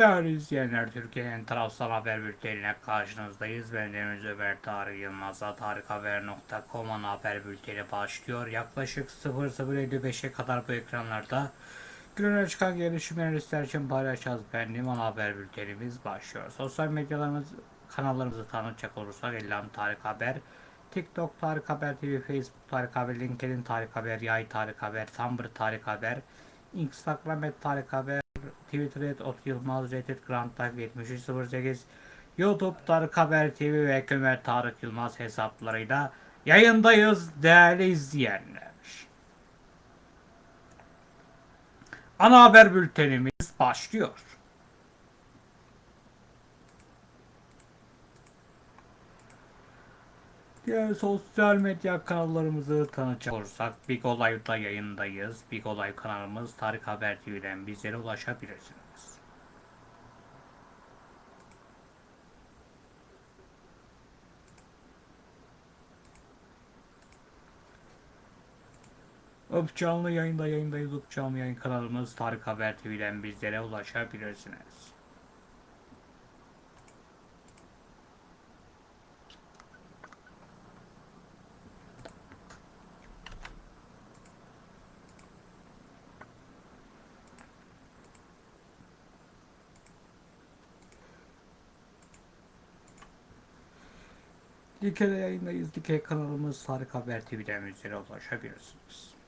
Değerli izleyenler, Türkiye'nin tarafsız haber bülteniyle karşınızdayız. Ben Deniz Ömer Tarık Yılmaz'la tarikhaber.com haber bülteni başlıyor. Yaklaşık 00.55'e kadar bu ekranlarda günün çıkan gelişmeleri için paylaşacağız. Benim ana haber bültenimiz başlıyor. Sosyal medyalarımız kanallarımızı tanıtacak olursak Elham Tarık Haber, TikTok Tarık Haber TV, Facebook Tarık Haber, LinkedIn Tarık Haber, Yay Tarık Haber, Tumblr Tarık Haber, Instagram et Tarık Haber, Twitter et Ot Yılmaz, Reddit Grand Type 7308, YouTube Tarık Haber TV ve Kömer Tarık Yılmaz hesaplarıyla yayındayız değerli izleyenler. Ana haber bültenimiz başlıyor. Diğer sosyal medya kanallarımızı tanıtacak olursak Big Olay'da yayındayız. Big Olay kanalımız Tarık Haber TV'den bizlere ulaşabilirsiniz. Öp canlı yayında yayındayız. Öp canlı yayın kanalımız Tarık Haber TV'den bizlere ulaşabilirsiniz. Dike'de yayındayız. Dike kanalımız Tarık Haber TV'den bizlere ulaşabilirsiniz.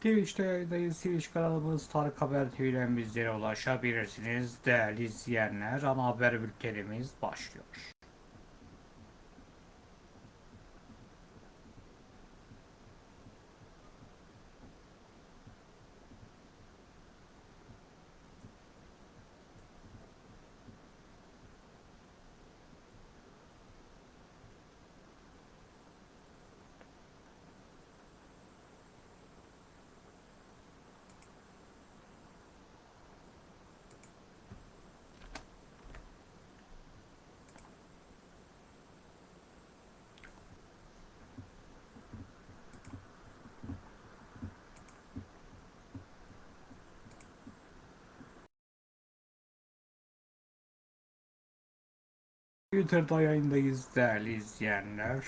Twitch'te yayındayız. Twitch kanalımız Tarık Haber TV'den bizlere ulaşabilirsiniz. Değerli izleyenler, ana haber bültenimiz başlıyor. Twitter'da yayındayız değerli izleyenler.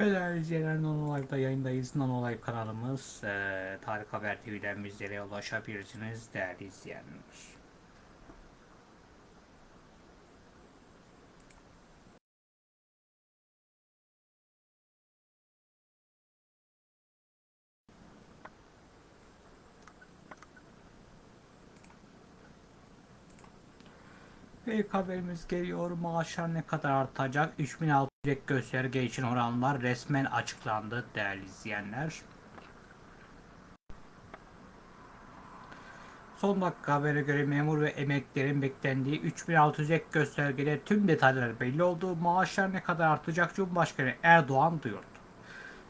Ve değerli izleyenler Non Live'da yayındayız. Non Live kanalımız eee Tarık Haber TV'den bizlere ulaşabilirsiniz değerli izleyenler. İlk haberimiz geliyor. Maaşlar ne kadar artacak? 3600 ek gösterge için oranlar resmen açıklandı değerli izleyenler. Son dakika habere göre memur ve emeklilerin beklendiği 3600 ek göstergede tüm detaylar belli oldu. Maaşlar ne kadar artacak Cumhurbaşkanı Erdoğan duyurdu.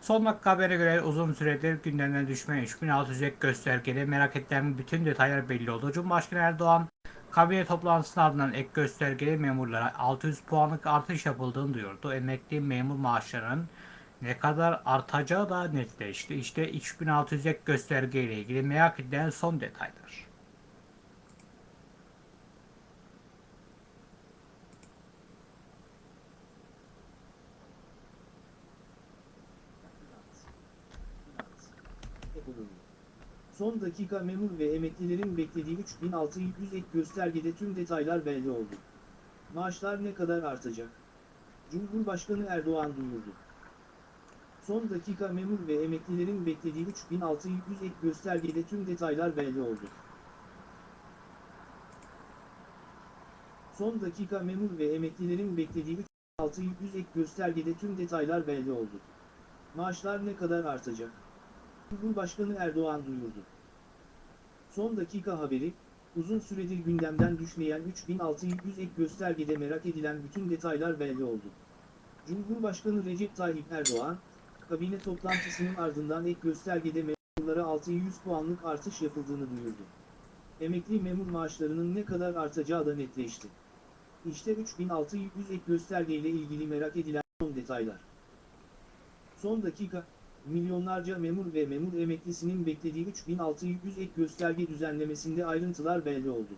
Son dakika habere göre uzun süredir gündemden düşmeyen 3600 ek göstergede merak edilen bütün detaylar belli oldu. Cumhurbaşkanı Erdoğan kabine toplantısının ardından ek göstergeli memurlara 600 puanlık artış yapıldığını duyurdu. Emekli memur maaşlarının ne kadar artacağı da netleşti. İşte 3600 ek gösterge ile ilgili merak edilen son detaylar. Son dakika memur ve emeklilerin beklediği 3600 ek göstergede tüm detaylar belli oldu. Maaşlar ne kadar artacak? Cumhurbaşkanı Erdoğan duyurdu. Son dakika memur ve emeklilerin beklediği 3600 ek göstergede tüm detaylar belli oldu. Son dakika memur ve emeklilerin beklediği 3600 ek göstergede tüm detaylar belli oldu. Maaşlar ne kadar artacak? Cumhurbaşkanı Erdoğan duyurdu. Son dakika haberi, uzun süredir gündemden düşmeyen 3600 ek göstergede merak edilen bütün detaylar belli oldu. Cumhurbaşkanı Recep Tayyip Erdoğan, kabine toplantısının ardından ek göstergede memurlara 600 puanlık artış yapıldığını duyurdu. Emekli memur maaşlarının ne kadar artacağı da netleşti. İşte 3600 ek göstergeyle ilgili merak edilen son detaylar. Son dakika, milyonlarca memur ve memur emeklisinin beklediği 3600 ek gösterge düzenlemesinde ayrıntılar belli oldu.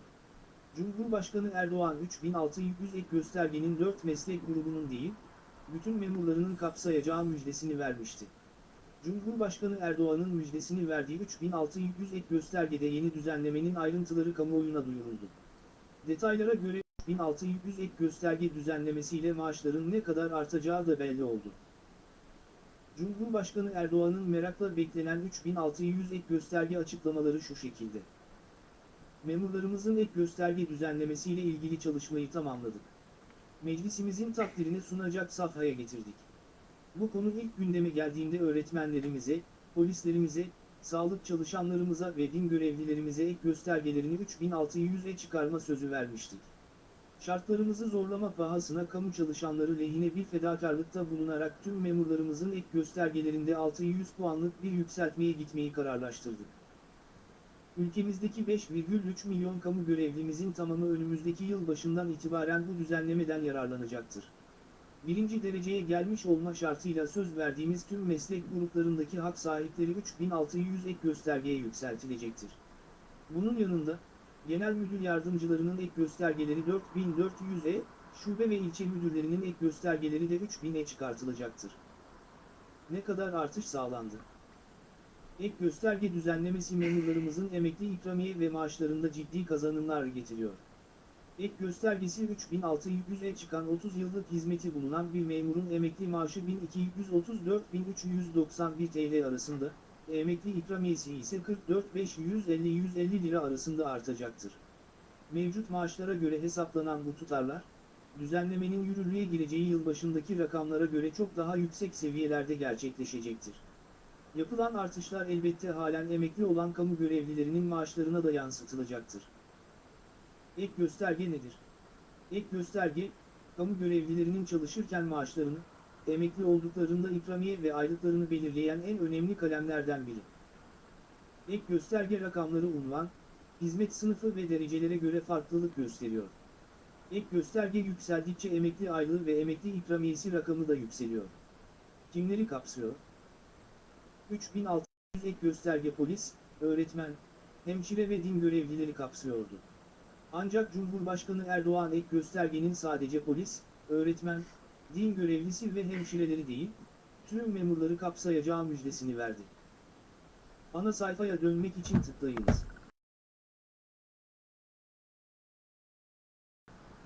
Cumhurbaşkanı Erdoğan 3600 ek göstergenin 4 meslek grubunun değil, bütün memurlarının kapsayacağı müjdesini vermişti. Cumhurbaşkanı Erdoğan'ın müjdesini verdiği 3600 ek göstergede yeni düzenlemenin ayrıntıları kamuoyuna duyuruldu. Detaylara göre 3600 ek gösterge düzenlemesiyle maaşların ne kadar artacağı da belli oldu. Cumhurbaşkanı Erdoğan'ın merakla beklenen 3600 ek gösterge açıklamaları şu şekilde. Memurlarımızın ek gösterge düzenlemesiyle ilgili çalışmayı tamamladık. Meclisimizin takdirini sunacak safhaya getirdik. Bu konu ilk gündeme geldiğinde öğretmenlerimize, polislerimize, sağlık çalışanlarımıza ve din görevlilerimize ek göstergelerini 3600'e çıkarma sözü vermiştik. Şartlarımızı zorlama pahasına kamu çalışanları lehine bir fedakarlıkta bulunarak tüm memurlarımızın ek göstergelerinde 600 puanlık bir yükseltmeye gitmeyi kararlaştırdık. Ülkemizdeki 5,3 milyon kamu görevlimizin tamamı önümüzdeki yıl başından itibaren bu düzenlemeden yararlanacaktır. Birinci dereceye gelmiş olma şartıyla söz verdiğimiz tüm meslek gruplarındaki hak sahipleri 3600 ek göstergeye yükseltilecektir. Bunun yanında, Genel Müdür Yardımcılarının ek göstergeleri 4400'e, şube ve ilçe müdürlerinin ek göstergeleri de 3000'e çıkartılacaktır. Ne kadar artış sağlandı? Ek gösterge düzenlemesi memurlarımızın emekli ikramiye ve maaşlarında ciddi kazanımlar getiriyor. Ek göstergesi 3600'e çıkan 30 yıllık hizmeti bulunan bir memurun emekli maaşı 1234-1391 TL arasında, emekli ikramiyesi ise 44-550-150 lira arasında artacaktır. Mevcut maaşlara göre hesaplanan bu tutarlar, düzenlemenin yürürlüğe gireceği yılbaşındaki rakamlara göre çok daha yüksek seviyelerde gerçekleşecektir. Yapılan artışlar elbette halen emekli olan kamu görevlilerinin maaşlarına da yansıtılacaktır. Ek gösterge nedir? Ek gösterge, kamu görevlilerinin çalışırken maaşlarını, emekli olduklarında ikramiye ve aylıklarını belirleyen en önemli kalemlerden biri. Ek gösterge rakamları unvan, hizmet sınıfı ve derecelere göre farklılık gösteriyor. Ek gösterge yükseldikçe emekli aylığı ve emekli ikramiyesi rakamı da yükseliyor. Kimleri kapsıyor? 3600 ek gösterge polis, öğretmen, hemşire ve din görevlileri kapsıyordu. Ancak Cumhurbaşkanı Erdoğan ek göstergenin sadece polis, öğretmen, din görevlisi ve hemşireleri değil, tüm memurları kapsayacağı müjdesini verdi. Ana sayfaya dönmek için tıklayınız.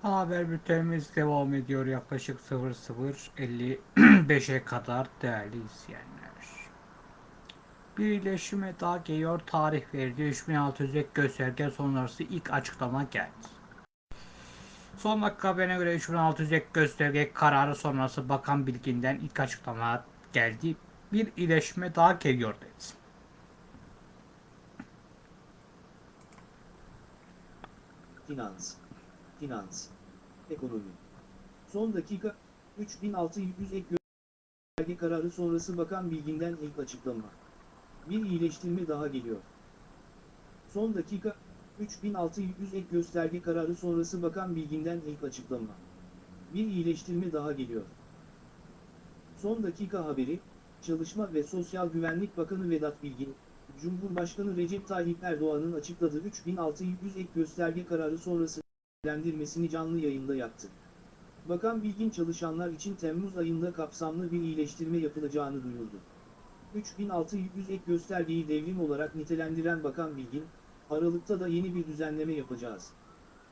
Haber bültenimiz devam ediyor yaklaşık 00.55'e kadar değerli izleyenler. Bir iyileşme daha geliyor. Tarih verildi. 3600 ek gösterge sonrası ilk açıklama geldi. Son dakika haberine göre 3600 ek gösterge kararı sonrası Bakan Bilgin'den ilk açıklama geldi. Bir iyileşme daha geliyor dedi. Finans, finans, ekonomi. Son dakika, 3600 ek gösterge kararı sonrası Bakan Bilgin'den ilk açıklama. Bir iyileştirme daha geliyor. Son dakika, 3600 ek gösterge kararı sonrası Bakan Bilgin'den ilk açıklama. Bir iyileştirme daha geliyor. Son dakika haberi, Çalışma ve Sosyal Güvenlik Bakanı Vedat Bilgin, Cumhurbaşkanı Recep Tayyip Erdoğan'ın açıkladığı 3600 ek gösterge kararı sonrası değerlendirmesini canlı yayında yaptı. Bakan Bilgin çalışanlar için Temmuz ayında kapsamlı bir iyileştirme yapılacağını duyurdu. 3600 ek göstergeyi devrim olarak nitelendiren Bakan Bilgin, Aralıkta da yeni bir düzenleme yapacağız.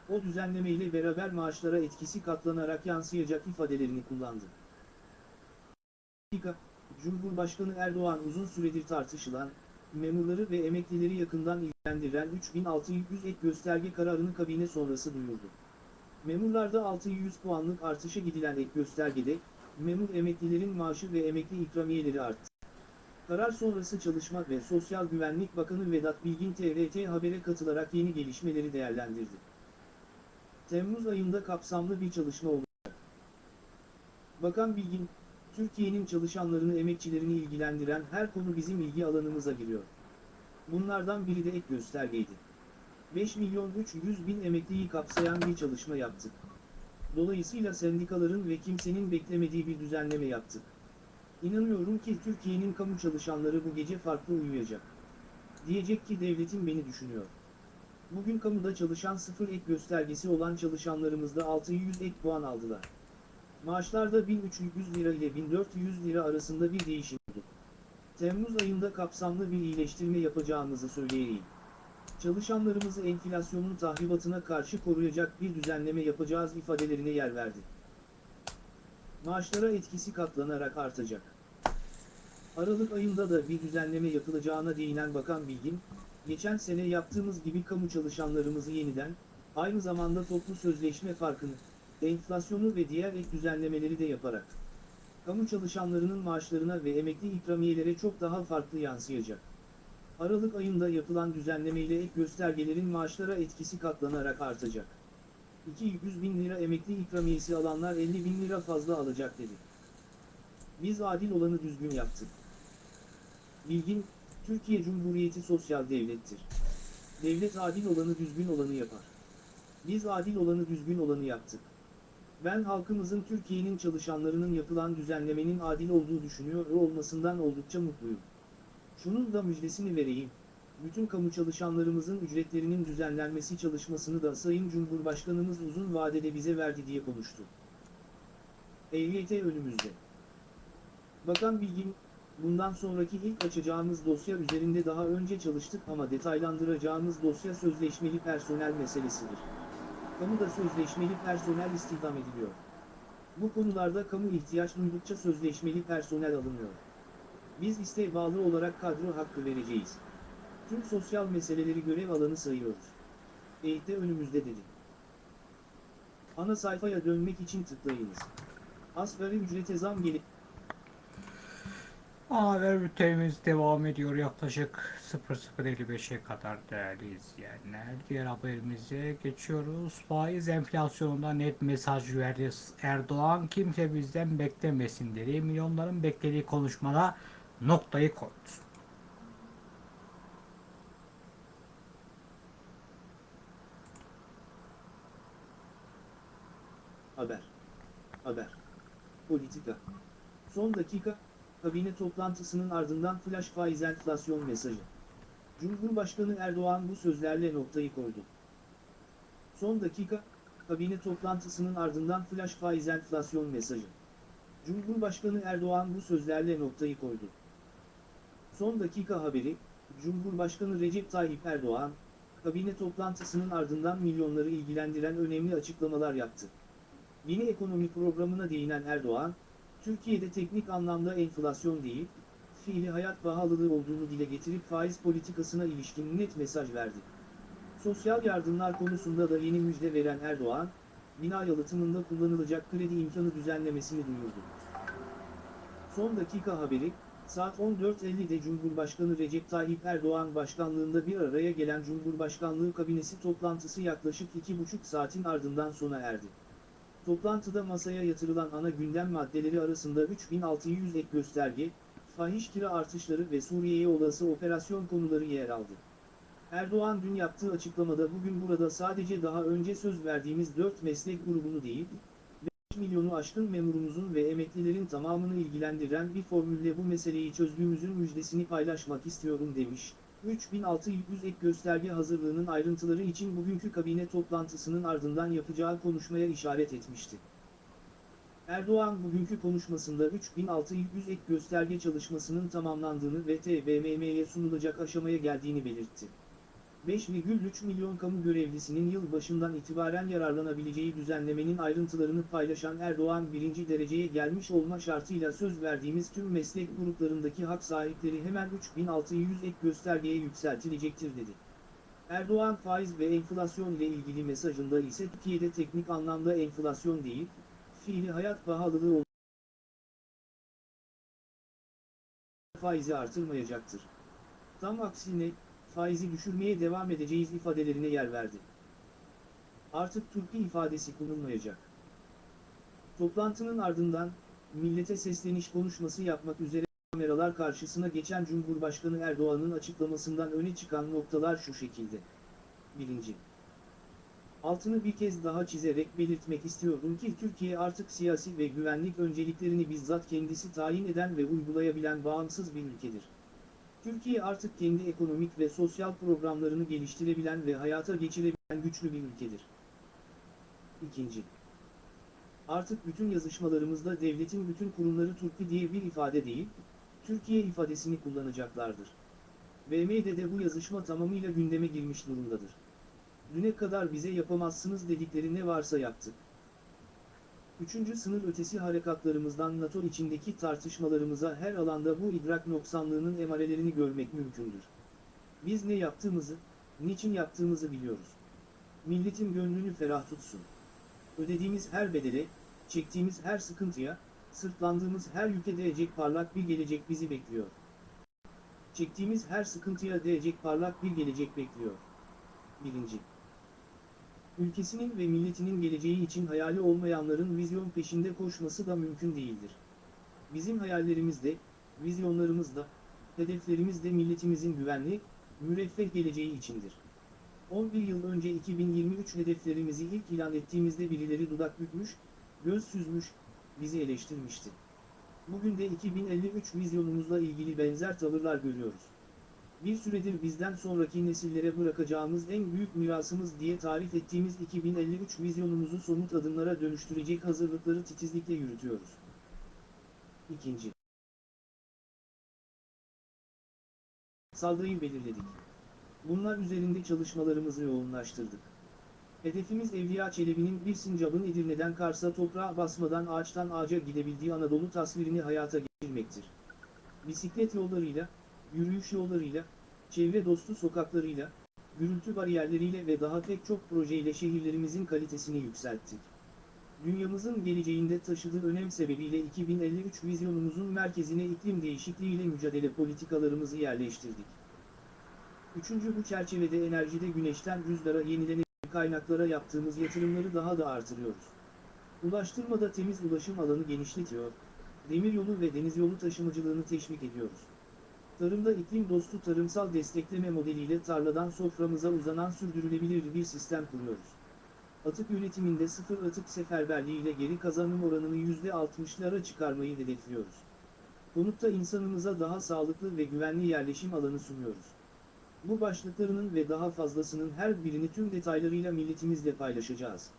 O düzenleme ile beraber maaşlara etkisi katlanarak yansıyacak ifadelerini kullandı. Cumhurbaşkanı Erdoğan uzun süredir tartışılan, memurları ve emeklileri yakından ilgilendiren 3600 ek gösterge kararını kabine sonrası duyurdu. Memurlarda 600 puanlık artışa gidilen ek göstergede, memur emeklilerin maaşı ve emekli ikramiyeleri arttı. Karar sonrası Çalışma ve Sosyal Güvenlik Bakanı Vedat Bilgin TRT Haber'e katılarak yeni gelişmeleri değerlendirdi. Temmuz ayında kapsamlı bir çalışma olacak. Bakan Bilgin, Türkiye'nin çalışanlarını emekçilerini ilgilendiren her konu bizim ilgi alanımıza giriyor. Bunlardan biri de ek göstergeydi. 5 milyon 300 bin emekliyi kapsayan bir çalışma yaptık. Dolayısıyla sendikaların ve kimsenin beklemediği bir düzenleme yaptık. İnanıyorum ki Türkiye'nin kamu çalışanları bu gece farklı uyuyacak. Diyecek ki devletim beni düşünüyor. Bugün kamuda çalışan sıfır ek göstergesi olan çalışanlarımızda 600 ek puan aldılar. Maaşlarda 1300 lira ile 1400 lira arasında bir değişim oldu. Temmuz ayında kapsamlı bir iyileştirme yapacağımızı söyleyeyim. Çalışanlarımızı enflasyonun tahribatına karşı koruyacak bir düzenleme yapacağız ifadelerine yer verdi. Maaşlara etkisi katlanarak artacak. Aralık ayında da bir düzenleme yapılacağına değinen Bakan Bilgin, geçen sene yaptığımız gibi kamu çalışanlarımızı yeniden, aynı zamanda toplu sözleşme farkını, enflasyonu ve diğer ek düzenlemeleri de yaparak, kamu çalışanlarının maaşlarına ve emekli ikramiyelere çok daha farklı yansıyacak. Aralık ayında yapılan düzenlemeyle ek göstergelerin maaşlara etkisi katlanarak artacak. 200 bin lira emekli ikramiyesi alanlar 50 bin lira fazla alacak dedi. Biz adil olanı düzgün yaptık. Bilgin, Türkiye Cumhuriyeti sosyal devlettir. Devlet adil olanı düzgün olanı yapar. Biz adil olanı düzgün olanı yaptık. Ben halkımızın Türkiye'nin çalışanlarının yapılan düzenlemenin adil olduğu düşünüyor olmasından oldukça mutluyum. Şunun da müjdesini vereyim. Bütün kamu çalışanlarımızın ücretlerinin düzenlenmesi çalışmasını da Sayın Cumhurbaşkanımız uzun vadede bize verdi diye konuştu. EYT önümüzde. Bakan Bilgin, bundan sonraki ilk açacağımız dosya üzerinde daha önce çalıştık ama detaylandıracağımız dosya sözleşmeli personel meselesidir. Kamuda sözleşmeli personel istihdam ediliyor. Bu konularda kamu ihtiyaç duydukça sözleşmeli personel alınıyor. Biz isteğe bağlı olarak kadro hakkı vereceğiz. Tüm sosyal meseleleri görev alanı sayıyoruz. EYT önümüzde dedi. Ana sayfaya dönmek için tıklayınız. Asgari ücrete zam gelip Haber bültenimiz devam ediyor yaklaşık 00.55'e kadar değerli izleyenler. Diğer haberimize geçiyoruz. Faiz enflasyonunda net mesaj verdi Erdoğan. Kimse bizden beklemesin dedi. Milyonların beklediği konuşmada noktayı koydu. Haber. Haber. Politika. Son dakika, kabine toplantısının ardından flash faiz enflasyon mesajı. Cumhurbaşkanı Erdoğan bu sözlerle noktayı koydu. Son dakika, kabine toplantısının ardından flash faiz enflasyon mesajı. Cumhurbaşkanı Erdoğan bu sözlerle noktayı koydu. Son dakika haberi, Cumhurbaşkanı Recep Tayyip Erdoğan, kabine toplantısının ardından milyonları ilgilendiren önemli açıklamalar yaptı. Yeni ekonomi programına değinen Erdoğan, Türkiye'de teknik anlamda enflasyon değil, fiili hayat pahalılığı olduğunu dile getirip faiz politikasına ilişkin net mesaj verdi. Sosyal yardımlar konusunda da yeni müjde veren Erdoğan, bina yalıtımında kullanılacak kredi imkanı düzenlemesini duyurdu. Son dakika haberi, saat 14.50'de Cumhurbaşkanı Recep Tayyip Erdoğan başkanlığında bir araya gelen Cumhurbaşkanlığı kabinesi toplantısı yaklaşık 2,5 saatin ardından sona erdi. Toplantıda masaya yatırılan ana gündem maddeleri arasında 3600 ek gösterge, fahiş kira artışları ve Suriye'ye olası operasyon konuları yer aldı. Erdoğan dün yaptığı açıklamada bugün burada sadece daha önce söz verdiğimiz 4 meslek grubunu değil, 5 milyonu aşkın memurumuzun ve emeklilerin tamamını ilgilendiren bir formülle bu meseleyi çözdüğümüzün müjdesini paylaşmak istiyorum demiş. 3600 ek gösterge hazırlığının ayrıntıları için bugünkü kabine toplantısının ardından yapacağı konuşmaya işaret etmişti. Erdoğan bugünkü konuşmasında 3600 ek gösterge çalışmasının tamamlandığını ve TBMM'ye sunulacak aşamaya geldiğini belirtti. 5,3 milyon kamu görevlisinin yıl başından itibaren yararlanabileceği düzenlemenin ayrıntılarını paylaşan Erdoğan birinci dereceye gelmiş olma şartıyla söz verdiğimiz tüm meslek gruplarındaki hak sahipleri hemen 3600 ek göstergeye yükseltilecektir dedi. Erdoğan faiz ve enflasyon ile ilgili mesajında ise Türkiye'de teknik anlamda enflasyon değil, fiili hayat pahalılığı faizi artırmayacaktır. Tam aksine, faizi düşürmeye devam edeceğiz ifadelerine yer verdi. Artık Türkiye ifadesi kullanılmayacak. Toplantının ardından, millete sesleniş konuşması yapmak üzere kameralar karşısına geçen Cumhurbaşkanı Erdoğan'ın açıklamasından öne çıkan noktalar şu şekilde. 1. Altını bir kez daha çizerek belirtmek istiyorum ki Türkiye artık siyasi ve güvenlik önceliklerini bizzat kendisi tayin eden ve uygulayabilen bağımsız bir ülkedir. Türkiye artık kendi ekonomik ve sosyal programlarını geliştirebilen ve hayata geçirebilen güçlü bir ülkedir. 2. Artık bütün yazışmalarımızda devletin bütün kurumları Türkiye diye bir ifade değil, Türkiye ifadesini kullanacaklardır. BM'de de bu yazışma tamamıyla gündeme girmiş durumdadır. Düne kadar bize yapamazsınız dedikleri ne varsa yaptık. Üçüncü sınır ötesi harekatlarımızdan NATO içindeki tartışmalarımıza her alanda bu idrak noksanlığının emarelerini görmek mümkündür. Biz ne yaptığımızı, niçin yaptığımızı biliyoruz. Milletin gönlünü ferah tutsun. Ödediğimiz her bedele, çektiğimiz her sıkıntıya, sırtlandığımız her yüke değecek parlak bir gelecek bizi bekliyor. Çektiğimiz her sıkıntıya değecek parlak bir gelecek bekliyor. Birinci. Ülkesinin ve milletinin geleceği için hayali olmayanların vizyon peşinde koşması da mümkün değildir. Bizim hayallerimiz de, vizyonlarımız milletimizin güvenli, müreffeh geleceği içindir. 11 yıl önce 2023 hedeflerimizi ilk ilan ettiğimizde birileri dudak bükmüş, göz süzmüş, bizi eleştirmişti. Bugün de 2053 vizyonumuzla ilgili benzer tavırlar görüyoruz. Bir süredir bizden sonraki nesillere bırakacağımız en büyük mirasımız diye tarif ettiğimiz 2053 vizyonumuzu somut adımlara dönüştürecek hazırlıkları titizlikle yürütüyoruz. İkinci. Saldırıyı belirledik. Bunlar üzerinde çalışmalarımızı yoğunlaştırdık. Hedefimiz Evliya Çelebi'nin bir sincabın Edirne'den Kars'a toprağa basmadan ağaçtan ağaca gidebildiği Anadolu tasvirini hayata geçirmektir. Bisiklet yollarıyla, yürüyüş yollarıyla, çevre dostu sokaklarıyla, gürültü bariyerleriyle ve daha pek çok projeyle şehirlerimizin kalitesini yükselttik. Dünyamızın geleceğinde taşıdığı önem sebebiyle 2053 vizyonumuzun merkezine iklim değişikliğiyle mücadele politikalarımızı yerleştirdik. Üçüncü bu çerçevede enerjide güneşten rüzgara yenilenebilir kaynaklara yaptığımız yatırımları daha da artırıyoruz. Ulaştırmada temiz ulaşım alanı genişletiyor, demiryolu ve denizyolu taşımacılığını teşvik ediyoruz. Tarımda iklim dostu tarımsal destekleme modeliyle tarladan soframıza uzanan sürdürülebilir bir sistem kuruyoruz. Atık yönetiminde sıfır atık seferberliği ile geri kazanım oranını %60'lara çıkarmayı hedefliyoruz. Konutta insanımıza daha sağlıklı ve güvenli yerleşim alanı sunuyoruz. Bu başlıklarının ve daha fazlasının her birini tüm detaylarıyla milletimizle paylaşacağız.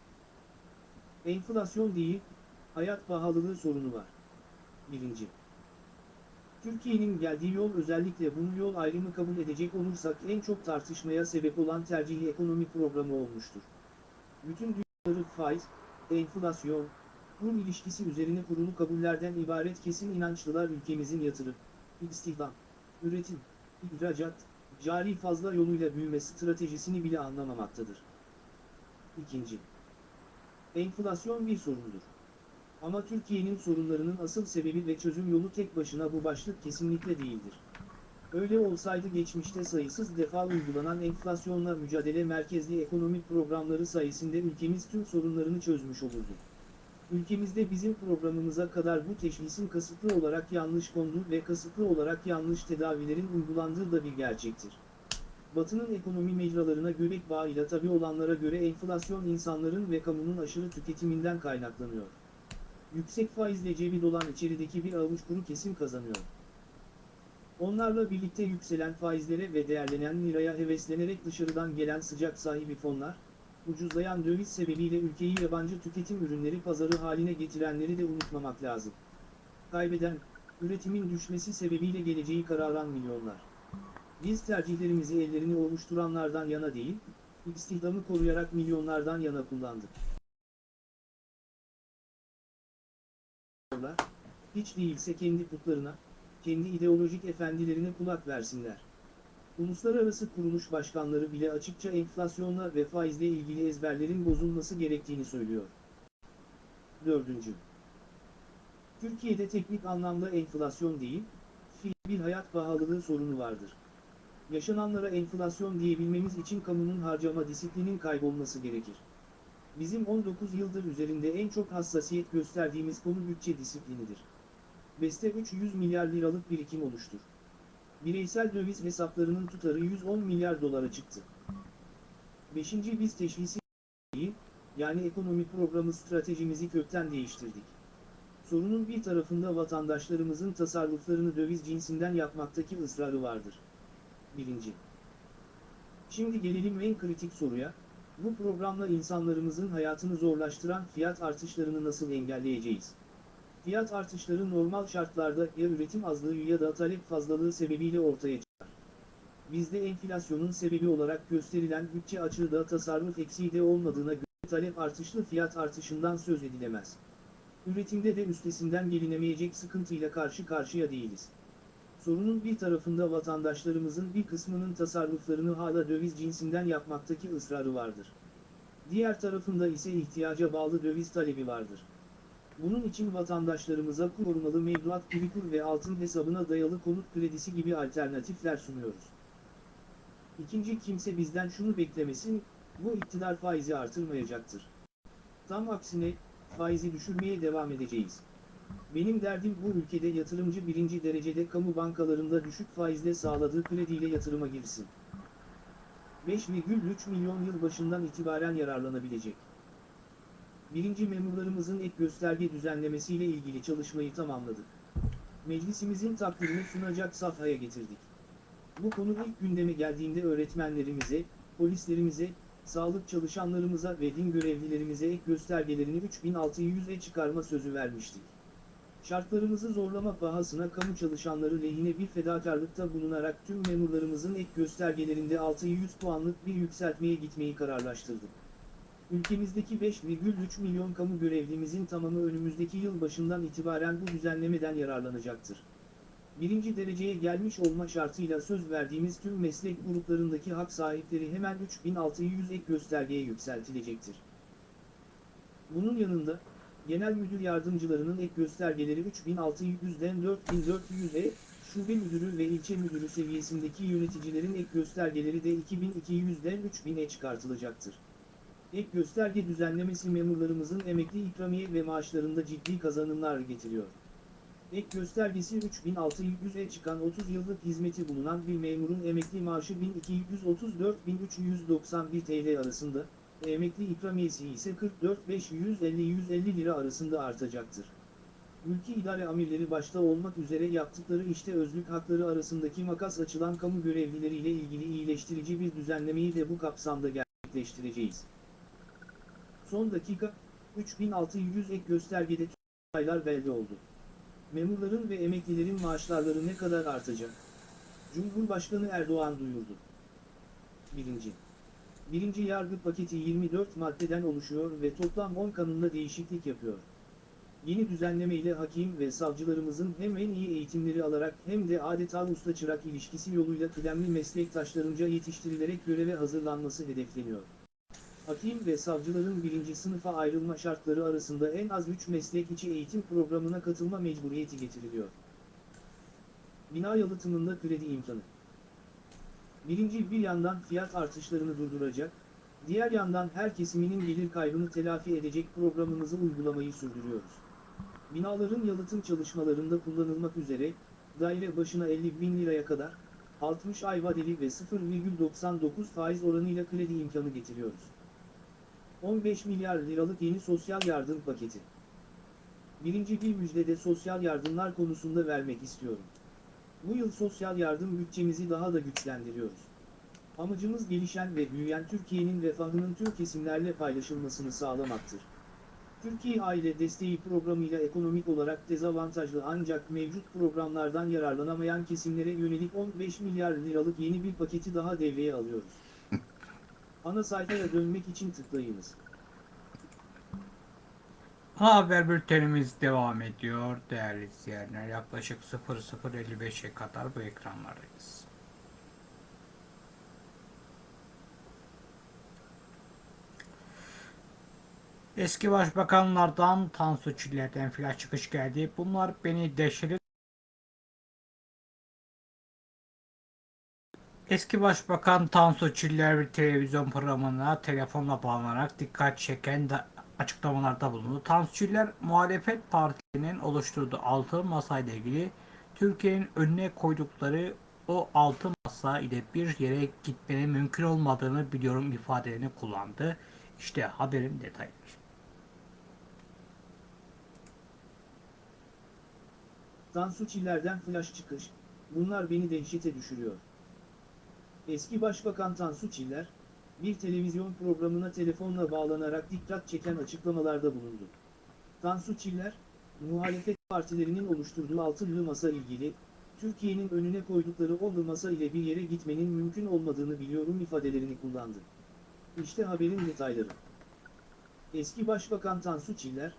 Enflasyon değil, hayat pahalılığı sorunu var. 1. Türkiye'nin geldiği yol özellikle bunu yol ayrımı kabul edecek olursak en çok tartışmaya sebep olan tercihli ekonomi programı olmuştur. Bütün dünyaları faiz, enflasyon, kur ilişkisi üzerine kurulu kabullerden ibaret kesin inançlılar ülkemizin yatırım, istihdam, üretim, ihracat, cari fazla yoluyla büyüme stratejisini bile anlamamaktadır. İkinci, enflasyon bir sorundur. Ama Türkiye'nin sorunlarının asıl sebebi ve çözüm yolu tek başına bu başlık kesinlikle değildir. Öyle olsaydı geçmişte sayısız defa uygulanan enflasyonla mücadele merkezli ekonomik programları sayesinde ülkemiz tüm sorunlarını çözmüş olurdu. Ülkemizde bizim programımıza kadar bu teşhisin kasıtlı olarak yanlış konduğu ve kasıtlı olarak yanlış tedavilerin uygulandığı da bir gerçektir. Batı'nın ekonomi mecralarına göbek bağıyla tabi olanlara göre enflasyon insanların ve kamunun aşırı tüketiminden kaynaklanıyor. Yüksek faizle cebi dolan içerideki bir avuç kuru kesim kazanıyor. Onlarla birlikte yükselen faizlere ve değerlenen liraya heveslenerek dışarıdan gelen sıcak sahibi fonlar, ucuzlayan döviz sebebiyle ülkeyi yabancı tüketim ürünleri pazarı haline getirenleri de unutmamak lazım. Kaybeden, üretimin düşmesi sebebiyle geleceği kararan milyonlar. Biz tercihlerimizi ellerini oluşturanlardan yana değil, istihdamı koruyarak milyonlardan yana kullandık. Hiç değilse kendi putlarına, kendi ideolojik efendilerine kulak versinler. Uluslararası kuruluş başkanları bile açıkça enflasyonla ve faizle ilgili ezberlerin bozulması gerektiğini söylüyor. 4. Türkiye'de teknik anlamda enflasyon değil, fiil bir hayat pahalılığı sorunu vardır. Yaşananlara enflasyon diyebilmemiz için kamunun harcama disiplinin kaybolması gerekir. Bizim 19 yıldır üzerinde en çok hassasiyet gösterdiğimiz konu bütçe disiplinidir. BES'te 300 milyar liralık birikim oluştur. Bireysel döviz hesaplarının tutarı 110 milyar dolara çıktı. 5. Biz teşhisi yani ekonomi programı stratejimizi kökten değiştirdik. Sorunun bir tarafında vatandaşlarımızın tasarruflarını döviz cinsinden yapmaktaki ısrarı vardır. 1. Şimdi gelelim en kritik soruya, bu programla insanlarımızın hayatını zorlaştıran fiyat artışlarını nasıl engelleyeceğiz? Fiyat artışları normal şartlarda ya üretim azlığı ya da talep fazlalığı sebebiyle ortaya çıkar. Bizde enflasyonun sebebi olarak gösterilen bütçe açığı da tasarruf eksiği de olmadığına göre talep artışlı fiyat artışından söz edilemez. Üretimde de üstesinden gelinemeyecek sıkıntıyla karşı karşıya değiliz. Sorunun bir tarafında vatandaşlarımızın bir kısmının tasarruflarını hala döviz cinsinden yapmaktaki ısrarı vardır. Diğer tarafında ise ihtiyaca bağlı döviz talebi vardır. Bunun için vatandaşlarımıza korumalı mevduat gibi kur ve altın hesabına dayalı konut kredisi gibi alternatifler sunuyoruz. İkinci kimse bizden şunu beklemesin, bu iktidar faizi artırmayacaktır. Tam aksine, faizi düşürmeye devam edeceğiz. Benim derdim bu ülkede yatırımcı birinci derecede kamu bankalarında düşük faizle sağladığı krediyle yatırıma girsin. 5,3 milyon yıl başından itibaren yararlanabilecek. Birinci memurlarımızın ek gösterge düzenlemesiyle ilgili çalışmayı tamamladık. Meclisimizin takdirini sunacak safhaya getirdik. Bu konu ilk gündeme geldiğinde öğretmenlerimize, polislerimize, sağlık çalışanlarımıza ve din görevlilerimize ek göstergelerini 3600'e çıkarma sözü vermiştik. Şartlarımızı zorlama pahasına kamu çalışanları lehine bir fedakarlıkta bulunarak tüm memurlarımızın ek göstergelerinde 600 puanlık bir yükseltmeye gitmeyi kararlaştırdık. Ülkemizdeki 5,3 milyon kamu görevlimizin tamamı önümüzdeki yıl başından itibaren bu düzenlemeden yararlanacaktır. Birinci dereceye gelmiş olma şartıyla söz verdiğimiz tüm meslek gruplarındaki hak sahipleri hemen 3600 ek göstergeye yükseltilecektir. Bunun yanında, genel müdür yardımcılarının ek göstergeleri 3600'den 4400'e, şube müdürü ve ilçe müdürü seviyesindeki yöneticilerin ek göstergeleri de 2200'den 3000'e çıkartılacaktır. Ek gösterge düzenlemesi memurlarımızın emekli ikramiye ve maaşlarında ciddi kazanımlar getiriyor. Ek göstergesi 3600'e çıkan 30 yıllık hizmeti bulunan bir memurun emekli maaşı 1234-1391 TL arasında, emekli ikramiyesi ise 44-550-150 lira arasında artacaktır. Ülke idare amirleri başta olmak üzere yaptıkları işte özlük hakları arasındaki makas açılan kamu görevlileriyle ilgili iyileştirici bir düzenlemeyi de bu kapsamda gerçekleştireceğiz. Son dakika, 3600 ek göstergede aylar belli oldu. Memurların ve emeklilerin maaşları ne kadar artacak? Cumhurbaşkanı Erdoğan duyurdu. 1. Birinci yargı paketi 24 maddeden oluşuyor ve toplam 10 kanunda değişiklik yapıyor. Yeni düzenleme ile hakim ve savcılarımızın hem en iyi eğitimleri alarak hem de adeta usta çırak ilişkisi yoluyla kıdemli meslektaşlarınca yetiştirilerek göreve hazırlanması hedefleniyor. Hakim ve savcıların birinci sınıfa ayrılma şartları arasında en az 3 meslek içi eğitim programına katılma mecburiyeti getiriliyor. Bina yalıtımında kredi imkanı. Birinci bir yandan fiyat artışlarını durduracak, diğer yandan her kesiminin gelir kaybını telafi edecek programımızı uygulamayı sürdürüyoruz. Binaların yalıtım çalışmalarında kullanılmak üzere, daire başına 50 bin liraya kadar, 60 ay vadeli ve 0,99 faiz oranıyla kredi imkanı getiriyoruz. 15 milyar liralık yeni sosyal yardım paketi. Birinci bir müjdede sosyal yardımlar konusunda vermek istiyorum. Bu yıl sosyal yardım bütçemizi daha da güçlendiriyoruz. Amacımız gelişen ve büyüyen Türkiye'nin refahının tüm kesimlerle paylaşılmasını sağlamaktır. Türkiye Aile Desteği Programı'yla ekonomik olarak dezavantajlı ancak mevcut programlardan yararlanamayan kesimlere yönelik 15 milyar liralık yeni bir paketi daha devreye alıyoruz. Ana sayfaya dönmek için tıklayınız. Haber bültenimiz devam ediyor değerli izleyenler. Yaklaşık 00.55'e kadar bu ekranlardayız. Eski başbakanlardan Tansu Çiller'den flash çıkış geldi. Bunlar beni dehşete Eski Başbakan Tansu Çiller bir televizyon programına telefonla bağlanarak dikkat çeken açıklamalarda bulundu. Tansu Çiller, muhalefet partilerinin oluşturduğu altı masayla ilgili Türkiye'nin önüne koydukları o altı masa ile bir yere gitmenin mümkün olmadığını biliyorum ifadelerini kullandı. İşte haberin detayları. Tansu Çiller'den flash çıkış, bunlar beni dehşete düşürüyor. Eski Başbakan Tansu Çiller, bir televizyon programına telefonla bağlanarak dikkat çeken açıklamalarda bulundu. Tansu Çiller, muhalefet partilerinin oluşturduğu altılı masa ilgili, Türkiye'nin önüne koydukları o masa ile bir yere gitmenin mümkün olmadığını biliyorum ifadelerini kullandı. İşte haberin detayları. Eski Başbakan Tansu Çiller,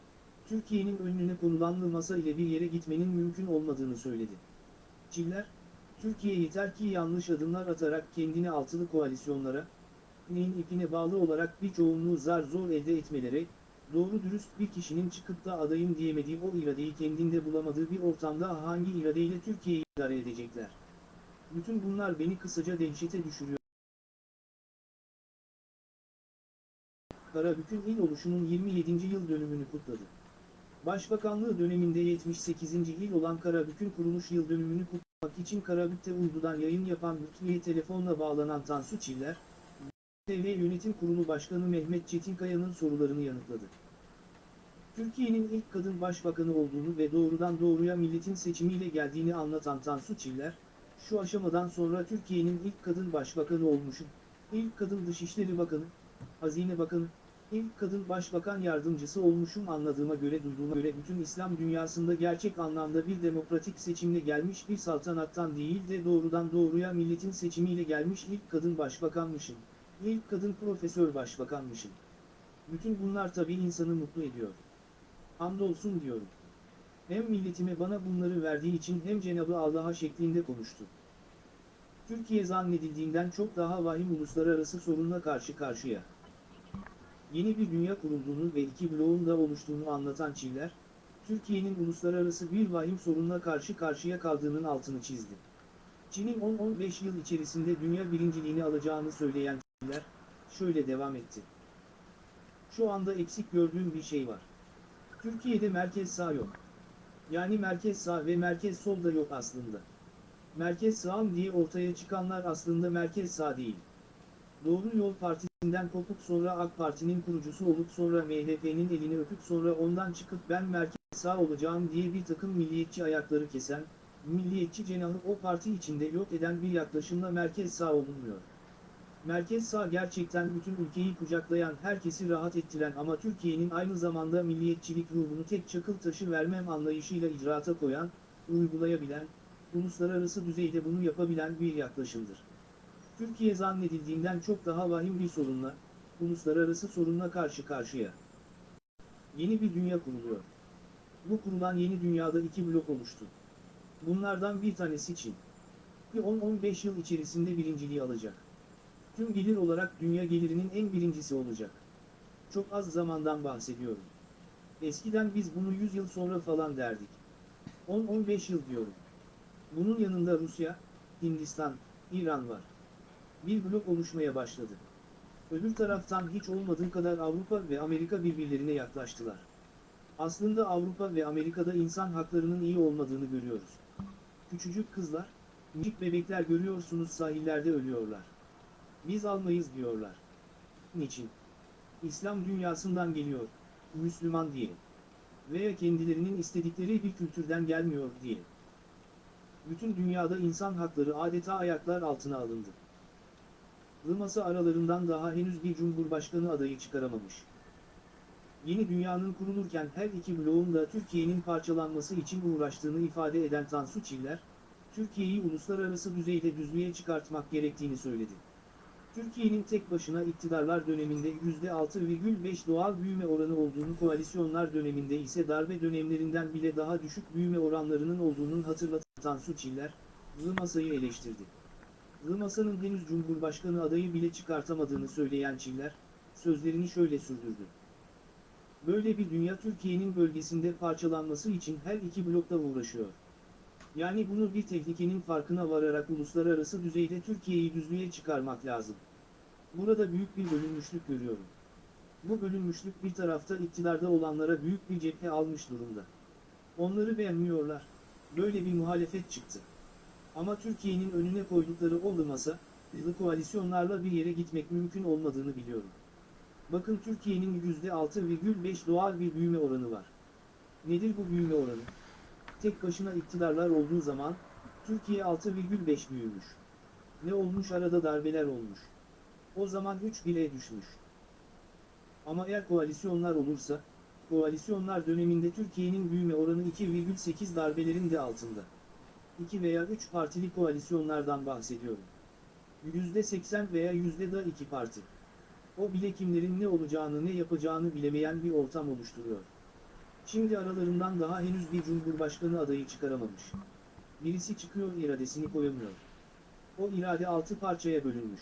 Türkiye'nin önüne konulan masa ile bir yere gitmenin mümkün olmadığını söyledi. Çiller, Türkiye yeter ki yanlış adımlar atarak kendini altılı koalisyonlara, neyin ipine bağlı olarak bir çoğunluğu zar zor elde etmelere, doğru dürüst bir kişinin çıkıp da adayım diyemediği o iradeyi kendinde bulamadığı bir ortamda hangi iradeyle Türkiye'yi idare edecekler? Bütün bunlar beni kısaca dehşete düşürüyor. Karabük'ün il oluşunun 27. yıl dönümünü kutladı. Başbakanlığı döneminde 78. il olan Karabük'ün kuruluş yıl dönümünü kutlamak için Karabük'te uydudan yayın yapan Lütfiye telefonla bağlanan Tansu Çiller, TV Yönetim Kurulu Başkanı Mehmet Çetinkaya'nın sorularını yanıtladı. Türkiye'nin ilk kadın başbakanı olduğunu ve doğrudan doğruya milletin seçimiyle geldiğini anlatan Tansu Çiller, şu aşamadan sonra Türkiye'nin ilk kadın başbakanı olmuşum, ilk kadın Dışişleri Bakanı, Hazine Bakanı, ilk kadın başbakan yardımcısı olmuşum anladığıma göre duyduğuma göre bütün İslam dünyasında gerçek anlamda bir demokratik seçimle gelmiş bir saltanattan değil de doğrudan doğruya milletin seçimiyle gelmiş ilk kadın başbakanmışım. İlk kadın profesör başbakanmışım. Bütün bunlar tabii insanı mutlu ediyor. Hamdolsun diyorum. Hem milletime bana bunları verdiği için hem Cenabı Allah'a şeklinde konuştu. Türkiye zannedildiğinden çok daha vahim uluslararası sorunla karşı karşıya. Yeni bir dünya kurulduğunu ve iki bloğun da oluştuğunu anlatan Çiller, Türkiye'nin uluslararası bir vahim sorunla karşı karşıya kaldığının altını çizdi. Çin'in 10-15 yıl içerisinde dünya birinciliğini alacağını söyleyen şöyle devam etti. Şu anda eksik gördüğüm bir şey var. Türkiye'de merkez sağ yok. Yani merkez sağ ve merkez sol da yok aslında. Merkez sağım diye ortaya çıkanlar aslında merkez sağ değil. Doğru Yol Partisi'nden kopup sonra AK Parti'nin kurucusu olup sonra MHP'nin elini öpüp sonra ondan çıkıp ben merkez sağ olacağım diye bir takım milliyetçi ayakları kesen, milliyetçi cenahı o parti içinde yok eden bir yaklaşımla merkez sağ olunmuyor. Merkez sağ gerçekten bütün ülkeyi kucaklayan herkesi rahat ettiren ama Türkiye'nin aynı zamanda milliyetçilik ruhunu tek çakıl taşı vermem anlayışıyla icraata koyan, uygulayabilen, uluslararası düzeyde bunu yapabilen bir yaklaşımdır. Türkiye zannedildiğinden çok daha vahim bir sorunla, uluslararası sorunla karşı karşıya. Yeni bir dünya kuruluyor. Bu kurulan yeni dünyada iki blok oluştu. Bunlardan bir tanesi Çin. Bir 10-15 yıl içerisinde birinciliği alacak. Tüm gelir olarak dünya gelirinin en birincisi olacak. Çok az zamandan bahsediyorum. Eskiden biz bunu 100 yıl sonra falan derdik. 10-15 yıl diyorum. Bunun yanında Rusya, Hindistan, İran var. Bir blok oluşmaya başladı. Öbür taraftan hiç olmadığı kadar Avrupa ve Amerika birbirlerine yaklaştılar. Aslında Avrupa ve Amerika'da insan haklarının iyi olmadığını görüyoruz. Küçücük kızlar, minik bebekler görüyorsunuz sahillerde ölüyorlar. Biz almayız diyorlar. Niçin? İslam dünyasından geliyor, Müslüman diye. Veya kendilerinin istedikleri bir kültürden gelmiyor diye. Bütün dünyada insan hakları adeta ayaklar altına alındı. Masa aralarından daha henüz bir cumhurbaşkanı adayı çıkaramamış. Yeni dünyanın kurulurken her iki bloğun da Türkiye'nin parçalanması için uğraştığını ifade eden Tansu Çiller, Türkiye'yi uluslararası düzeyde düzlüğe çıkartmak gerektiğini söyledi. Türkiye'nin tek başına iktidarlar döneminde %6,5 doğal büyüme oranı olduğunu koalisyonlar döneminde ise darbe dönemlerinden bile daha düşük büyüme oranlarının olduğunu hatırlatan Tansu Çiller, masayı eleştirdi. Masanın henüz Cumhurbaşkanı adayı bile çıkartamadığını söyleyen Çiller, sözlerini şöyle sürdürdü. Böyle bir dünya Türkiye'nin bölgesinde parçalanması için her iki blokta uğraşıyor. Yani bunu bir tehlikenin farkına vararak uluslararası düzeyde Türkiye'yi düzlüğe çıkarmak lazım. Burada büyük bir bölünmüşlük görüyorum. Bu bölünmüşlük bir tarafta iktidarda olanlara büyük bir cephe almış durumda. Onları beğenmiyorlar. Böyle bir muhalefet çıktı. Ama Türkiye'nin önüne koydukları olmasa, hızlı koalisyonlarla bir yere gitmek mümkün olmadığını biliyorum. Bakın Türkiye'nin %6,5 doğal bir büyüme oranı var. Nedir bu büyüme oranı? Tek başına iktidarlar olduğu zaman, Türkiye 6,5 büyümüş. Ne olmuş arada darbeler olmuş. O zaman 3 bile düşmüş. Ama eğer koalisyonlar olursa, koalisyonlar döneminde Türkiye'nin büyüme oranı 2,8 darbelerin de altında. 2 veya 3 partili koalisyonlardan bahsediyorum. %80 veya %2 parti. O bile kimlerin ne olacağını ne yapacağını bilemeyen bir ortam oluşturuyor. Şimdi aralarından daha henüz bir cumhurbaşkanı adayı çıkaramamış. Birisi çıkıyor iradesini koyamıyor. O irade altı parçaya bölünmüş.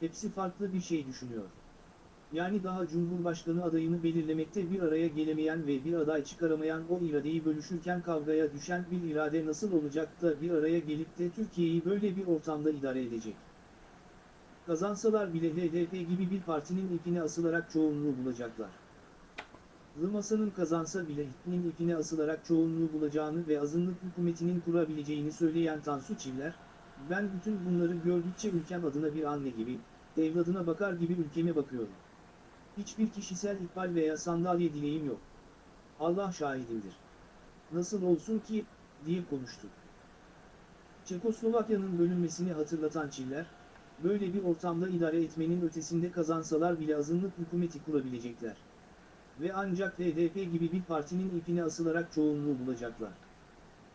Hepsi farklı bir şey düşünüyor. Yani daha cumhurbaşkanı adayını belirlemekte bir araya gelemeyen ve bir aday çıkaramayan o iradeyi bölüşürken kavgaya düşen bir irade nasıl olacak da bir araya gelip de Türkiye'yi böyle bir ortamda idare edecek? Kazansalar bile HDP gibi bir partinin ipine asılarak çoğunluğu bulacaklar. Masanın kazansa bile HDP'nin ipine asılarak çoğunluğu bulacağını ve azınlık hükümetinin kurabileceğini söyleyen Tansu Çiller, ben bütün bunları gördükçe ülkem adına bir anne gibi, evladına bakar gibi ülkeme bakıyorum. Hiçbir kişisel ihbal veya sandalye dileğim yok. Allah şahidimdir. Nasıl olsun ki, diye konuştu. Çekoslovakya'nın bölünmesini hatırlatan Çiller, böyle bir ortamda idare etmenin ötesinde kazansalar bile azınlık hükümeti kurabilecekler. Ve ancak HDP gibi bir partinin ipine asılarak çoğunluğu bulacaklar.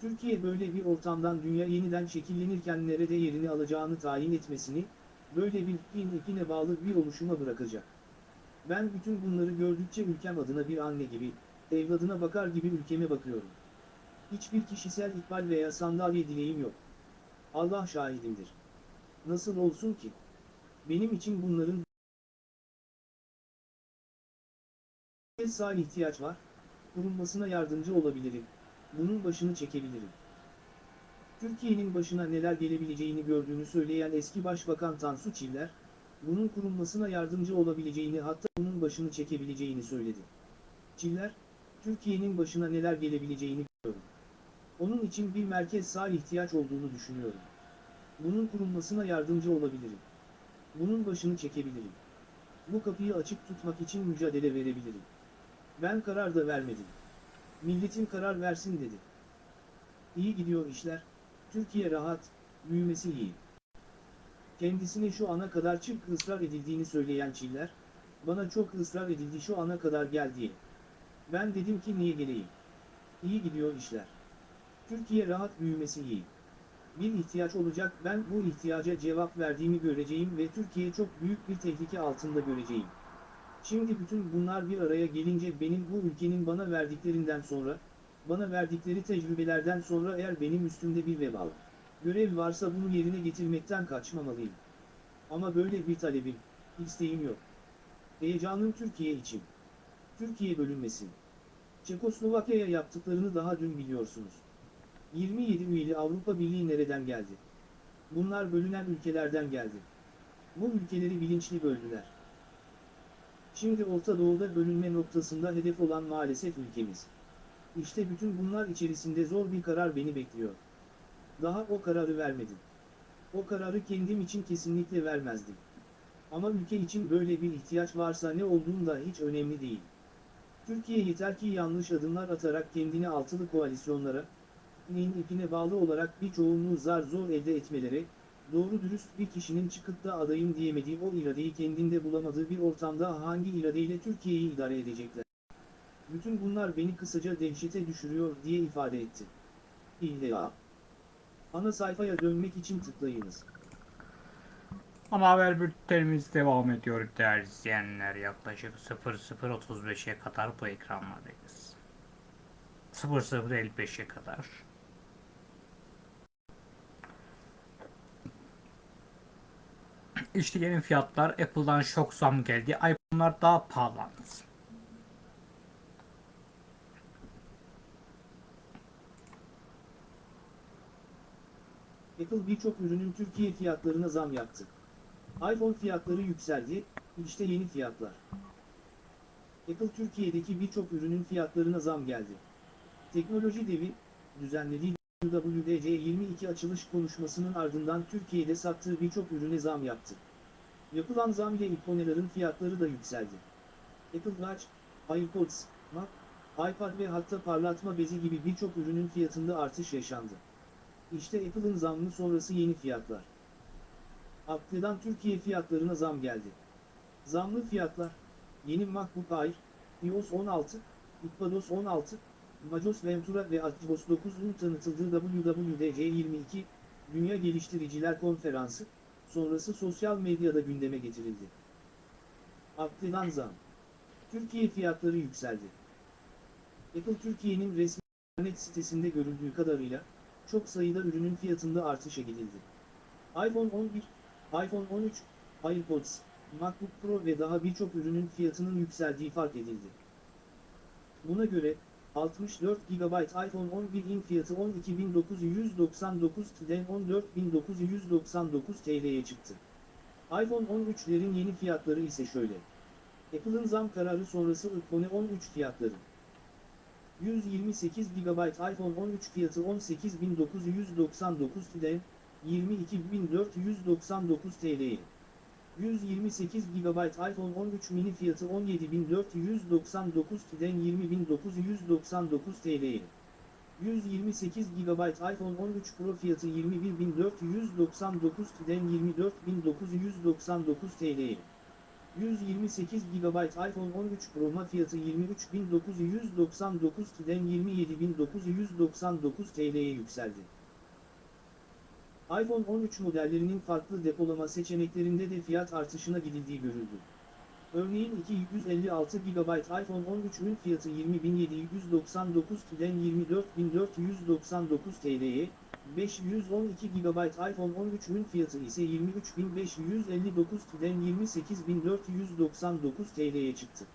Türkiye böyle bir ortamdan dünya yeniden şekillenirken nerede yerini alacağını tayin etmesini, böyle bir ipin ipine bağlı bir oluşuma bırakacak. Ben bütün bunları gördükçe ülkem adına bir anne gibi, evladına bakar gibi ülkeme bakıyorum. Hiçbir kişisel ihbal veya sandalye dileğim yok. Allah şahidimdir. Nasıl olsun ki? Benim için bunların sağ ihtiyaç var, kurulmasına yardımcı olabilirim, bunun başını çekebilirim. Türkiye'nin başına neler gelebileceğini gördüğünü söyleyen eski Başbakan Tansu Çiller, bunun kurulmasına yardımcı olabileceğini hatta bunun başını çekebileceğini söyledi. Çiller, Türkiye'nin başına neler gelebileceğini biliyorum. Onun için bir merkez sağ ihtiyaç olduğunu düşünüyorum. Bunun kurulmasına yardımcı olabilirim. Bunun başını çekebilirim. Bu kapıyı açık tutmak için mücadele verebilirim. Ben karar da vermedim. Milletin karar versin dedi. İyi gidiyor işler, Türkiye rahat, büyümesi iyi. kendisine şu ana kadar çık ısrar edildiğini söyleyen Çiller, bana çok ısrar edildi şu ana kadar gel diye. Ben dedim ki niye geleyim? İyi gidiyor işler. Türkiye rahat büyümesi iyi. Bir ihtiyaç olacak ben bu ihtiyaca cevap verdiğimi göreceğim ve Türkiye çok büyük bir tehlike altında göreceğim. Şimdi bütün bunlar bir araya gelince benim bu ülkenin bana verdiklerinden sonra, bana verdikleri tecrübelerden sonra eğer benim üstümde bir vebal, görev varsa bunu yerine getirmekten kaçmamalıyım. Ama böyle bir talebim, isteğim yok. Heyecanım Türkiye için. Türkiye bölünmesin. Çekoslovakya'ya yaptıklarını daha dün biliyorsunuz. 27 üyeli Avrupa Birliği nereden geldi? Bunlar bölünen ülkelerden geldi. Bu ülkeleri bilinçli böldüler. Şimdi Orta Doğu'da bölünme noktasında hedef olan maalesef ülkemiz. İşte bütün bunlar içerisinde zor bir karar beni bekliyor. Daha o kararı vermedim. O kararı kendim için kesinlikle vermezdim. Ama ülke için böyle bir ihtiyaç varsa ne olduğum da hiç önemli değil. Türkiye yeter ki yanlış adımlar atarak kendini altılı koalisyonlara, nin ipine bağlı olarak bir çoğunluğu zar zor elde etmeleri, doğru dürüst bir kişinin çıkıp da adayım diyemediği o iradeyi kendinde bulamadığı bir ortamda hangi iradeyle Türkiye'yi idare edecekler? Bütün bunlar beni kısaca dehşete düşürüyor diye ifade etti. İlla. Ana sayfaya dönmek için tıklayınız. Ana haber bültenimiz devam ediyor değerli izleyenler. Yaklaşık 00.35'e kadar bu ekranlardayız. 00.55'e kadar. İşte yeni fiyatlar Apple'dan şok zam geldi. iPhone'lar daha pahalandı. Apple birçok ürünün Türkiye fiyatlarına zam yaptı. iPhone fiyatları yükseldi, işte yeni fiyatlar. Apple Türkiye'deki birçok ürünün fiyatlarına zam geldi. Teknoloji devi, düzenlediği WWDC22 açılış konuşmasının ardından Türkiye'de sattığı birçok ürüne zam yaptı. Yapılan zam ile iPhone'ların fiyatları da yükseldi. Apple Watch, AirPods, Mac, iPad ve hatta parlatma bezi gibi birçok ürünün fiyatında artış yaşandı. İşte Apple'ın zammı sonrası yeni fiyatlar. Apple'dan Türkiye fiyatlarına zam geldi. Zamlı fiyatlar, yeni MacBook Air, iOS 16, iPadOS 16, Majos Ventura ve Atmos 9'un tanıtıldığı WWDC22, Dünya Geliştiriciler Konferansı, sonrası sosyal medyada gündeme getirildi. Apple'dan zam. Türkiye fiyatları yükseldi. Apple Türkiye'nin resmi internet sitesinde görüldüğü kadarıyla, çok sayıda ürünün fiyatında artışa gidildi. iPhone 11, iPhone 13, AirPods, MacBook Pro ve daha birçok ürünün fiyatının yükseldiği fark edildi. Buna göre, 64 GB iPhone 11'in fiyatı 12.999'den 14.999 TL'ye çıktı. iPhone 13'lerin yeni fiyatları ise şöyle. Apple'ın zam kararı sonrası iPhone 13 fiyatları. 128 GB iPhone 13 fiyatı 18.999'den 22.499 TL'ye. 128 GB iPhone 13 mini fiyatı 17.499'den 20.999 TL'ye. 128 GB iPhone 13 Pro fiyatı 21.499'den 24.999 TL'ye. 128 GB iPhone 13 Pro Max fiyatı 23.999'den 27.999 TL'ye yükseldi. iPhone 13 modellerinin farklı depolama seçeneklerinde de fiyat artışına gidildiği görüldü. Örneğin 256 GB iPhone 13'ün fiyatı 20.799'den 24.499 TL'ye, 512 GB iPhone 13'ün fiyatı ise 23.559'den 28.499 TL'ye çıktı.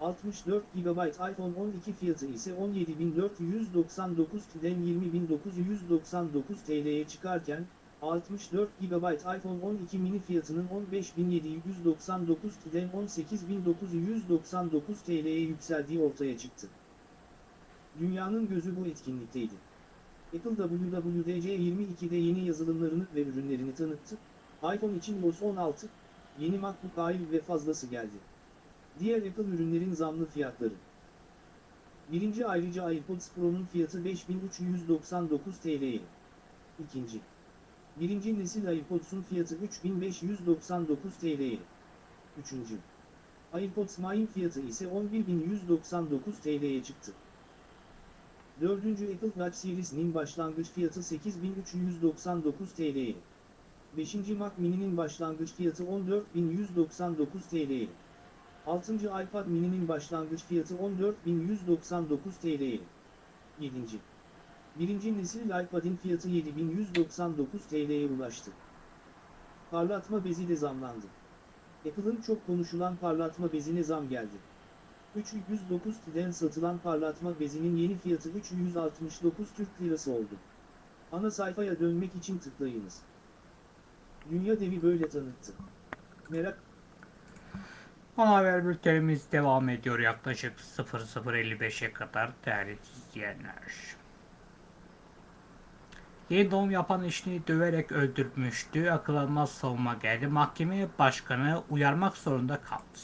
64 GB iPhone 12 fiyatı ise 17.499'den 20.999 TL'ye çıkarken, 64 GB iPhone 12 mini fiyatının 15.799'den 18.999 TL'ye yükseldiği ortaya çıktı. Dünyanın gözü bu etkinlikteydi. Apple WWDC22'de yeni yazılımlarını ve ürünlerini tanıttı. iPhone için iOS 16, yeni MacBook Air ve fazlası geldi. Diğer Apple ürünlerin zamlı fiyatları. Birinci ayrıca AirPods Pro'nun fiyatı 5399 TL'ye. İkinci. Birinci nesil AirPods'un fiyatı 3599 TL'ye. Üçüncü. AirPods Mine fiyatı ise 11199 TL'ye çıktı. Dördüncü Apple Watch Series'nin başlangıç fiyatı 8399 TL'ye. Beşinci Mac Mini'nin başlangıç fiyatı 14199 TL'ye. Altıncı iPad Mini'nin başlangıç fiyatı 14199 TL'ye. Yedinci. Birinci nesil iPad'in fiyatı 7199 TL'ye ulaştı. Parlatma bezi de zamlandı. Apple'ın çok konuşulan parlatma bezine zam geldi. 309 TL'den satılan parlatma bezinin yeni fiyatı 369 Türk Lirası oldu. Ana sayfaya dönmek için tıklayınız. Dünya devi böyle tanıttı. Merak Ana haber bültenimiz devam ediyor yaklaşık 00.55'e kadar değerli izleyenler. Yeni doğum yapan eşini döverek öldürmüştü. Akıl almaz savunma geldi. Mahkeme başkanı uyarmak zorunda kaldı.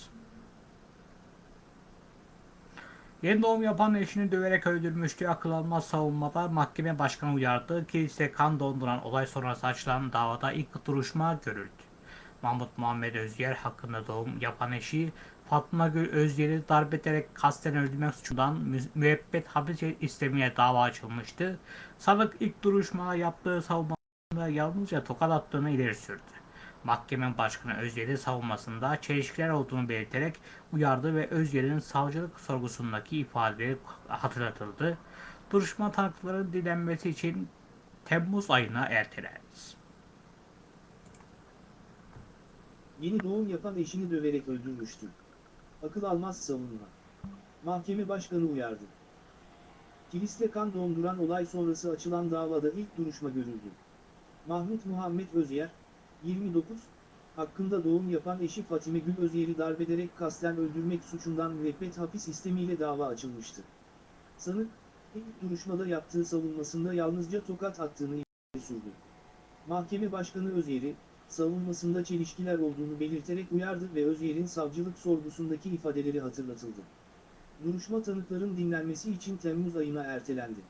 Yeni doğum yapan eşini döverek öldürmüştü. Akıl almaz savunmada mahkeme başkanı uyardı. Kilise kan donduran olay sonrası açılan davada ilk duruşma görüldü. Mahmut Muhammed Özyer hakkında doğum yapan eşi Fatma Gül Özyer'i darp ederek kasten öldürmek suçundan mü- müebbet hapis istemeye dava açılmıştı. Sanık ilk duruşmada yaptığı savunmasında yalnızca tokat attığını ileri sürdü. Mahkeme Başkanı Özyer'in savunmasında çelişkiler olduğunu belirterek uyardı ve Özyer'in savcılık sorgusundaki ifadeleri hatırlatıldı. Duruşma tanıkların dinlenmesi için Temmuz ayına ertelendi. Yeni doğum yapan eşini döverek öldürmüştü. Akıl almaz savunma. Mahkeme başkanı uyardı. Kiliste kan donduran olay sonrası açılan davada ilk duruşma görüldü. Mahmut Muhammed Özyer, 29, hakkında doğum yapan eşi Fatime Gül Özyer'i darbederek kasten öldürmek suçundan müebbet hapis istemiyle dava açılmıştı. Sanık, ilk duruşmada yaptığı savunmasında yalnızca tokat attığını sürdü. Mahkeme Başkanı Özyer'i, savunmasında çelişkiler olduğunu belirterek uyardı ve Özyer'in savcılık sorgusundaki ifadeleri hatırlatıldı. Duruşma tanıkların dinlenmesi için Temmuz ayına ertelendi.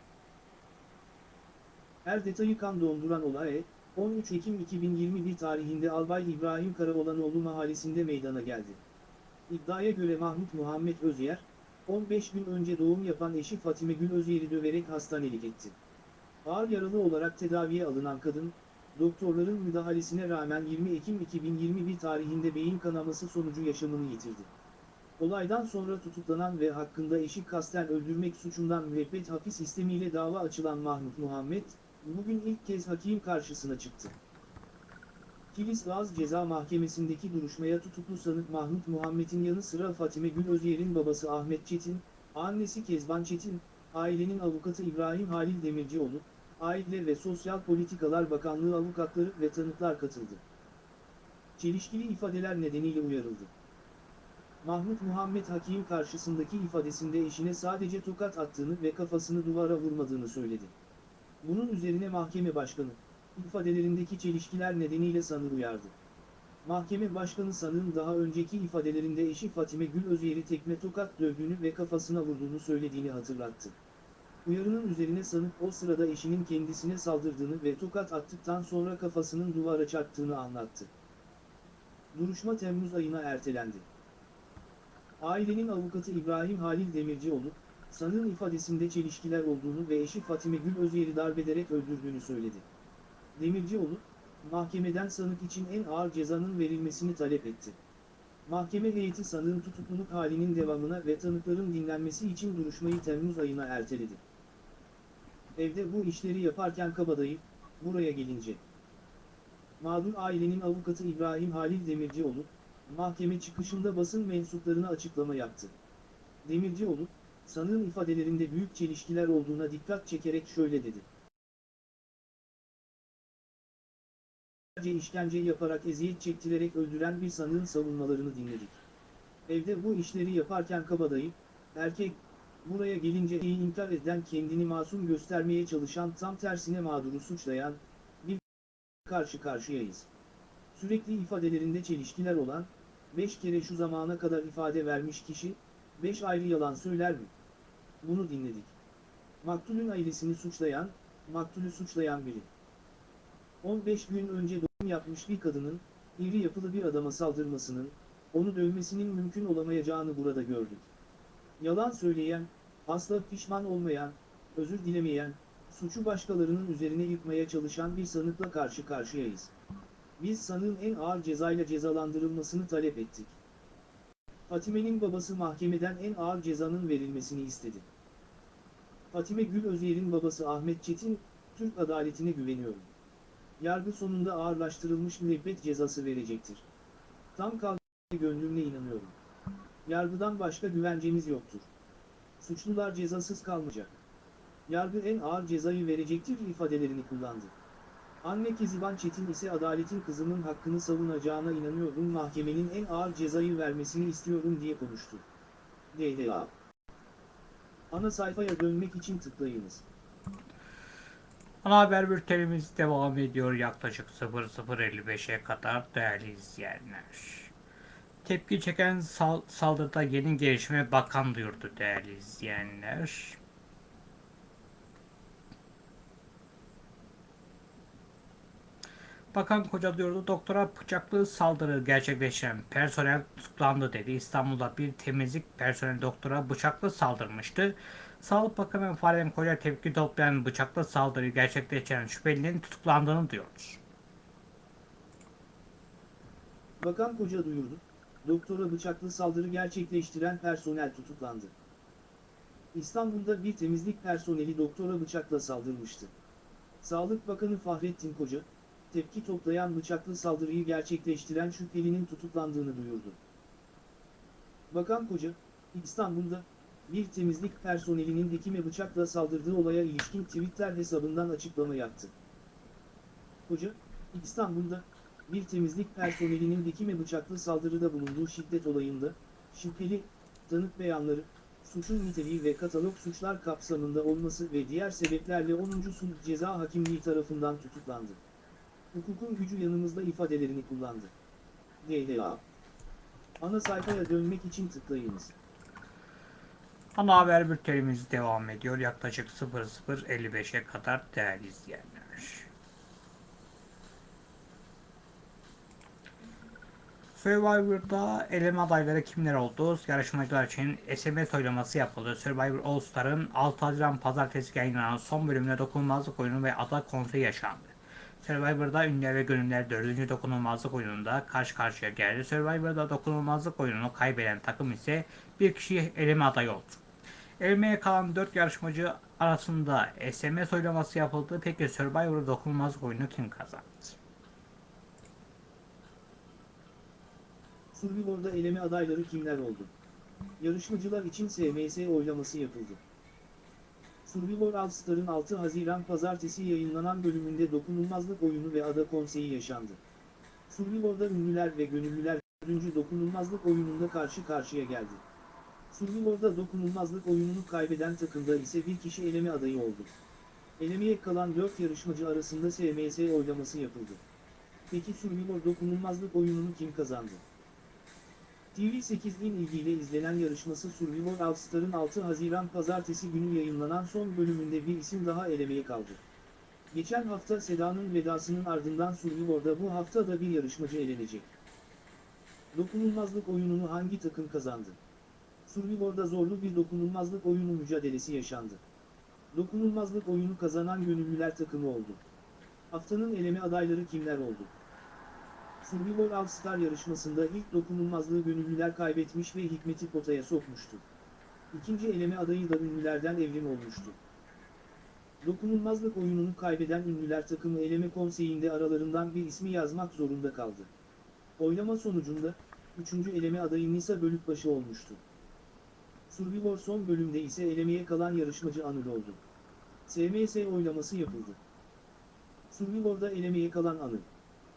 Her detayı kan donduran olay, 13 Ekim 2021 tarihinde Albay İbrahim Karaolanoğlu mahallesinde meydana geldi. İddiaya göre Mahmut Muhammed Özyer, 15 gün önce doğum yapan eşi Fatime Gül Özyer'i döverek hastanelik etti. Ağır yaralı olarak tedaviye alınan kadın, doktorların müdahalesine rağmen 20 Ekim 2021 tarihinde beyin kanaması sonucu yaşamını yitirdi. Olaydan sonra tutuklanan ve hakkında eşi kasten öldürmek suçundan müebbet hapis istemiyle dava açılan Mahmut Muhammed, bugün ilk kez hakim karşısına çıktı. Kilis Gaz Ceza Mahkemesi'ndeki duruşmaya tutuklu sanık Mahmut Muhammed'in yanı sıra Fatime Gül Özyer'in babası Ahmet Çetin, annesi Kezban Çetin, ailenin avukatı İbrahim Halil Demircioğlu, Aile ve Sosyal Politikalar Bakanlığı avukatları ve tanıklar katıldı. Çelişkili ifadeler nedeniyle uyarıldı. Mahmut Muhammed Hakim karşısındaki ifadesinde eşine sadece tokat attığını ve kafasını duvara vurmadığını söyledi. Bunun üzerine mahkeme başkanı, ifadelerindeki çelişkiler nedeniyle sanığı uyardı. Mahkeme başkanı sanığın daha önceki ifadelerinde eşi Fatime Gül Özyer'i tekme tokat dövdüğünü ve kafasına vurduğunu söylediğini hatırlattı. Uyarının üzerine sanık o sırada eşinin kendisine saldırdığını ve tokat attıktan sonra kafasının duvara çarptığını anlattı. Duruşma Temmuz ayına ertelendi. Ailenin avukatı İbrahim Halil Demircioğlu, sanığın ifadesinde çelişkiler olduğunu ve eşi Fatime Gül Özyer'i darbederek öldürdüğünü söyledi. Demircioğlu, mahkemeden sanık için en ağır cezanın verilmesini talep etti. Mahkeme heyeti sanığın tutukluluk halinin devamına ve tanıkların dinlenmesi için duruşmayı Temmuz ayına erteledi. Evde bu işleri yaparken kabadayı, buraya gelince. Mağdur ailenin avukatı İbrahim Halil Demircioğlu, mahkeme çıkışında basın mensuplarına açıklama yaptı. Demircioğlu, sanığın ifadelerinde büyük çelişkiler olduğuna dikkat çekerek şöyle dedi. işkence yaparak eziyet çektirerek öldüren bir sanığın savunmalarını dinledik. Evde bu işleri yaparken kabadayı, erkek, buraya gelince inkar eden kendini masum göstermeye çalışan tam tersine mağduru suçlayan, bir karşı karşıyayız. Sürekli ifadelerinde çelişkiler olan, beş kere şu zamana kadar ifade vermiş kişi, beş ayrı yalan söyler mi? Bunu dinledik. Maktulün ailesini suçlayan, maktulü suçlayan biri. 15 gün önce doğum yapmış bir kadının, iri yapılı bir adama saldırmasının, onu dövmesinin mümkün olamayacağını burada gördük. Yalan söyleyen, asla pişman olmayan, özür dilemeyen, suçu başkalarının üzerine yıkmaya çalışan bir sanıkla karşı karşıyayız. Biz sanığın en ağır cezayla cezalandırılmasını talep ettik. Fatime'nin babası mahkemeden en ağır cezanın verilmesini istedi. Fatime Gül Özer'in babası Ahmet Çetin, Türk adaletine güveniyorum. Yargı sonunda ağırlaştırılmış müebbet cezası verecektir. Tam kalbimle gönlümle inanıyorum. Yargıdan başka güvencemiz yoktur. Suçlular cezasız kalmayacak. Yargı en ağır cezayı verecektir ifadelerini kullandı. Anne Keziban Çetin ise adaletin kızımın hakkını savunacağına inanıyorum mahkemenin en ağır cezayı vermesini istiyorum diye konuştu. DDA Ana sayfaya dönmek için tıklayınız. Ana haber bültenimiz devam ediyor yaklaşık 00.55'e kadar değerli izleyenler. Tepki çeken sal- saldırıda yeni gelişme bakan duyurdu değerli izleyenler. Bakan Koca duyurdu doktora bıçaklı saldırı gerçekleşen personel tutuklandı dedi. İstanbul'da bir temizlik personeli doktora bıçaklı saldırmıştı. Sağlık Bakanı Fahrettin Koca tepki toplayan bıçaklı saldırıyı gerçekleştiren şüphelinin tutuklandığını diyor. Bakan Koca duyurdu, doktora bıçaklı saldırı gerçekleştiren personel tutuklandı. İstanbul'da bir temizlik personeli doktora bıçakla saldırmıştı. Sağlık Bakanı Fahrettin Koca, tepki toplayan bıçaklı saldırıyı gerçekleştiren şüphelinin tutuklandığını duyurdu. Bakan Koca, İstanbul'da bir temizlik personelinin dikime bıçakla saldırdığı olaya ilişkin Twitter hesabından açıklama yaptı. Koca, İstanbul'da bir temizlik personelinin dikime bıçaklı saldırıda bulunduğu şiddet olayında, şüpheli, tanık beyanları, suçun niteliği ve katalog suçlar kapsamında olması ve diğer sebeplerle 10. Sulh Ceza Hakimliği tarafından tutuklandı. Hukukun gücü yanımızda ifadelerini kullandı. DDA Ana sayfaya dönmek için tıklayınız. Ana haber bültenimiz devam ediyor yaklaşık 00.55'e kadar değerli izleyenler. Survivor'da eleme adayları kimler oldu? Yarışmacılar için SMS oylaması yapıldı. Survivor All Star'ın 6 Haziran Pazartesi yayınlanan son bölümünde dokunulmazlık oyunu ve ada konseyi yaşandı. Survivor'da ünlüler ve gönüller 4. dokunulmazlık oyununda karşı karşıya geldi. Survivor'da dokunulmazlık oyununu kaybeden takım ise bir kişi eleme adayı oldu. Elemeye kalan 4 yarışmacı arasında SMS oylaması yapıldı. Peki Survivor dokunulmazlık oyunu kim kazandı? Survivor'da eleme adayları kimler oldu? Yarışmacılar için SMS oylaması yapıldı. Survivor All Star'ın 6 Haziran Pazartesi yayınlanan bölümünde dokunulmazlık oyunu ve ada konseyi yaşandı. Survivor'da ünlüler ve gönüllüler 4. dokunulmazlık oyununda karşı karşıya geldi. Survivor'da dokunulmazlık oyununu kaybeden takımda ise bir kişi eleme adayı oldu. Elemeye kalan 4 yarışmacı arasında SMS oylaması yapıldı. Peki Survivor dokunulmazlık oyununu kim kazandı? TV8'in ilgiyle izlenen yarışması Survivor All Star'ın 6 Haziran Pazartesi günü yayınlanan son bölümünde bir isim daha elemeye kaldı. Geçen hafta Seda'nın vedasının ardından Survivor'da bu hafta da bir yarışmacı elenecek. Dokunulmazlık oyununu hangi takım kazandı? Survivor'da zorlu bir dokunulmazlık oyunu mücadelesi yaşandı. Dokunulmazlık oyunu kazanan gönüllüler takımı oldu. Haftanın eleme adayları kimler oldu? Survivor All Star yarışmasında ilk dokunulmazlığı gönüllüler kaybetmiş ve Hikmet'i potaya sokmuştu. İkinci eleme adayı da ünlülerden evrim olmuştu. Dokunulmazlık oyununu kaybeden ünlüler takımı eleme konseyinde aralarından bir ismi yazmak zorunda kaldı. Oylama sonucunda, üçüncü eleme adayı Nisa Bölükbaşı olmuştu. Survivor son bölümde ise elemeye kalan yarışmacı Anıl oldu. SMS oylaması yapıldı. Survivor'da elemeye kalan Anıl,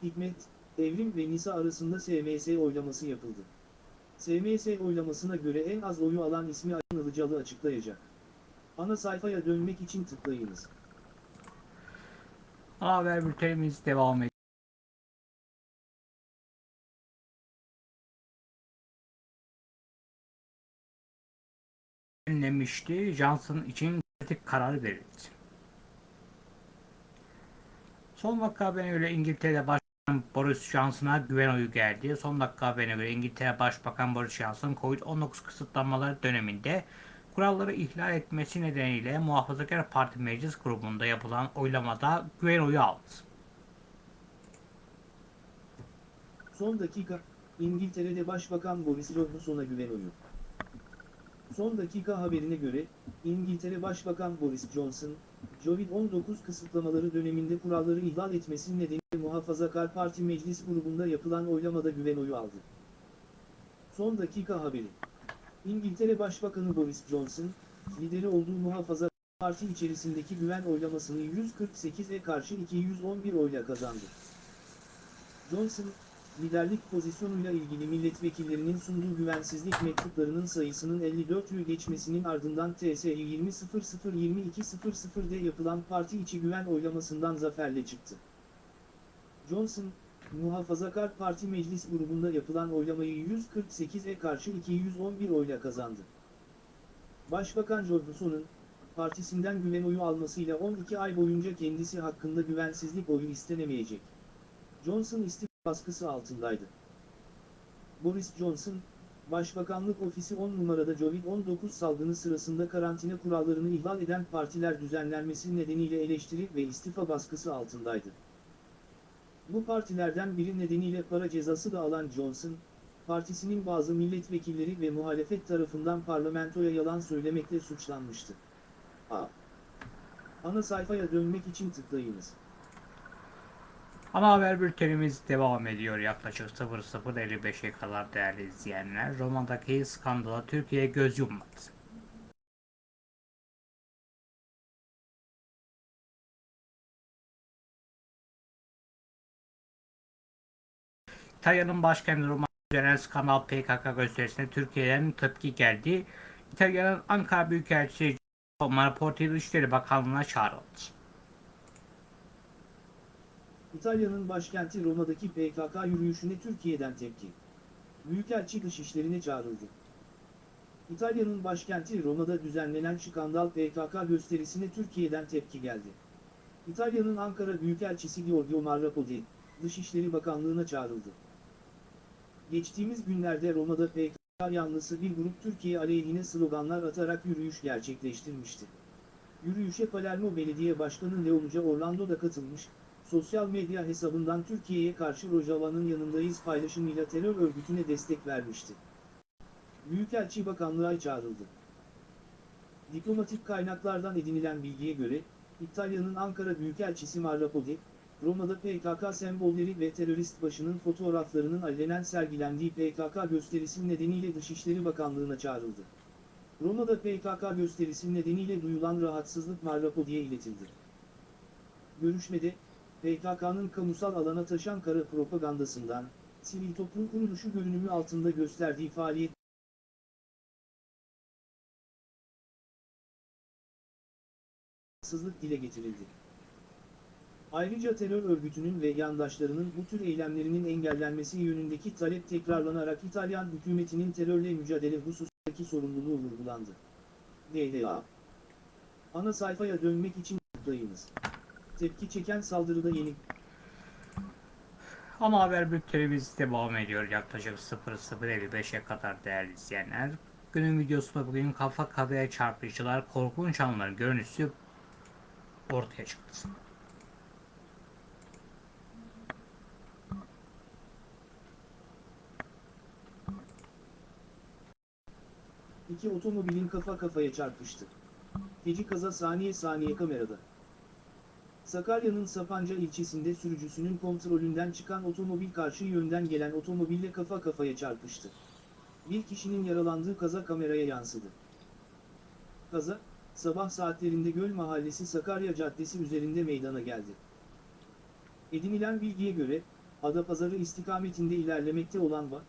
Hikmet, Evrim ve Nisa arasında SMS oylaması yapıldı. SMS oylamasına göre en az oyu alan ismi Ayın Ilıcalı açıklayacak. Ana sayfaya dönmek için tıklayınız. Haber bültenimiz devam ediyor. Önlemişti. Johnson için kritik karar verildi. Son dakika haberine göre İngiltere'de Başbakan Boris Johnson'a güven oyu geldi. Son dakika haberine göre İngiltere Başbakan Boris Johnson Covid-19 kısıtlamaları döneminde kuralları ihlal etmesi nedeniyle Muhafazakar Parti Meclis Grubu'nda yapılan oylamada güven oyu aldı. Son dakika, İngiltere'de Başbakan Boris Johnson'a güven oyu. Son dakika haberine göre, İngiltere Başbakan Boris Johnson, Covid-19 kısıtlamaları döneminde kuralları ihlal etmesi nedeniyle Muhafazakar Parti Meclis grubunda yapılan oylamada güven oyu aldı. Son dakika haberi. İngiltere Başbakanı Boris Johnson, lideri olduğu Muhafazakar Parti içerisindeki güven oylamasını 148'e karşı 211 oyla kazandı. Johnson, liderlik pozisyonuyla ilgili milletvekillerinin sunduğu güvensizlik mektuplarının sayısının 54'ü geçmesinin ardından TSE 20.00-22.00'de yapılan parti içi güven oylamasından zaferle çıktı. Johnson, Muhafazakar Parti Meclis grubunda yapılan oylamayı 148'e karşı 211 oyla kazandı. Başbakan Johnson'un, partisinden güven oyu almasıyla 12 ay boyunca kendisi hakkında güvensizlik oyu istenemeyecek. Johnson istifa baskısı altındaydı. Boris Johnson, Başbakanlık Ofisi 10 numarada Covid-19 salgını sırasında karantina kurallarını ihlal eden partiler düzenlenmesi nedeniyle eleştiri ve istifa baskısı altındaydı. Bu partilerden biri nedeniyle para cezası da alan Johnson, partisinin bazı milletvekilleri ve muhalefet tarafından parlamentoya yalan söylemekle suçlanmıştı. A. Ana sayfaya dönmek için tıklayınız. Ana haber bültenimiz devam ediyor yaklaşık 00.55'e kadar değerli izleyenler. Roma'daki skandala Türkiye göz yummadı. İtalya'nın başkenti Roma düzenlenen skandal PKK gösterisine Türkiye'den tepki geldi. İtalya'nın Ankara Büyükelçisi Marporti Dışişleri Bakanlığı'na çağrıldı. İtalya'nın başkenti Roma'daki PKK yürüyüşüne Türkiye'den tepki. Büyükelçi dışişlerine çağrıldı. İtalya'nın başkenti Roma'da düzenlenen skandal PKK gösterisine Türkiye'den tepki geldi. İtalya'nın Ankara Büyükelçisi Giorgio Marrapodi, Dışişleri Bakanlığı'na çağrıldı. Geçtiğimiz günlerde Roma'da PKK yanlısı bir grup Türkiye aleyhine sloganlar atarak yürüyüş gerçekleştirmişti. Yürüyüşe Palermo Belediye Başkanı Leonuca Orlando da katılmış, sosyal medya hesabından Türkiye'ye karşı Rojava'nın yanındayız paylaşımıyla terör örgütüne destek vermişti. Büyükelçi Bakanlığa çağrıldı. Diplomatik kaynaklardan edinilen bilgiye göre, İtalya'nın Ankara Büyükelçisi Marrapodi, Roma'da PKK sembolleri ve terörist başının fotoğraflarının allenen sergilendiği PKK gösterisi nedeniyle Dışişleri Bakanlığı'na çağrıldı. Roma'da PKK gösterisi nedeniyle duyulan rahatsızlık Marrapodi'ye iletildi. Görüşmede, PKK'nın kamusal alana taşan kara propagandasından, sivil toplum kuruluşu görünümü altında gösterdiği faaliyet rahatsızlık dile getirildi. Ayrıca terör örgütünün ve yandaşlarının bu tür eylemlerinin engellenmesi yönündeki talep tekrarlanarak İtalyan hükümetinin terörle mücadele hususundaki sorumluluğu vurgulandı. DDA Ana sayfaya dönmek için tıklayınız. Tepki çeken saldırıda yeni Ama haber bültenimiz devam ediyor yaklaşık 00.55'e kadar değerli izleyenler. Günün videosunda bugün kafa kafaya çarpıştılar. Korkunç anların görüntüsü ortaya çıktı. İki otomobilin kafa kafaya çarpıştı. Feci kaza saniye saniye kamerada. Sakarya'nın Sapanca ilçesinde sürücüsünün kontrolünden çıkan otomobil karşı yönden gelen otomobille kafa kafaya çarpıştı. Bir kişinin yaralandığı kaza kameraya yansıdı. Kaza, sabah saatlerinde Göl Mahallesi Sakarya Caddesi üzerinde meydana geldi. Edinilen bilgiye göre, Adapazarı istikametinde ilerlemekte olan VA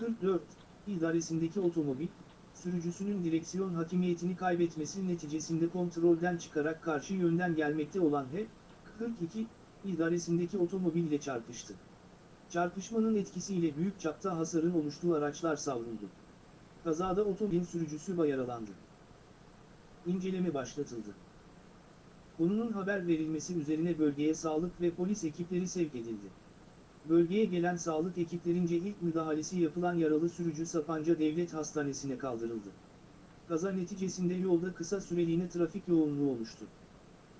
44 idaresindeki otomobil, sürücüsünün direksiyon hakimiyetini kaybetmesi neticesinde kontrolden çıkarak karşı yönden gelmekte olan H42 idaresindeki otomobille çarpıştı. Çarpışmanın etkisiyle büyük çapta hasarın oluştuğu araçlar savruldu. Kazada otomobilin sürücüsü yaralandı. İnceleme başlatıldı. Konunun haber verilmesi üzerine bölgeye sağlık ve polis ekipleri sevk edildi. Bölgeye gelen sağlık ekiplerince ilk müdahalesi yapılan yaralı sürücü Sapanca Devlet Hastanesi'ne kaldırıldı. Kaza neticesinde yolda kısa süreliğine trafik yoğunluğu oluştu.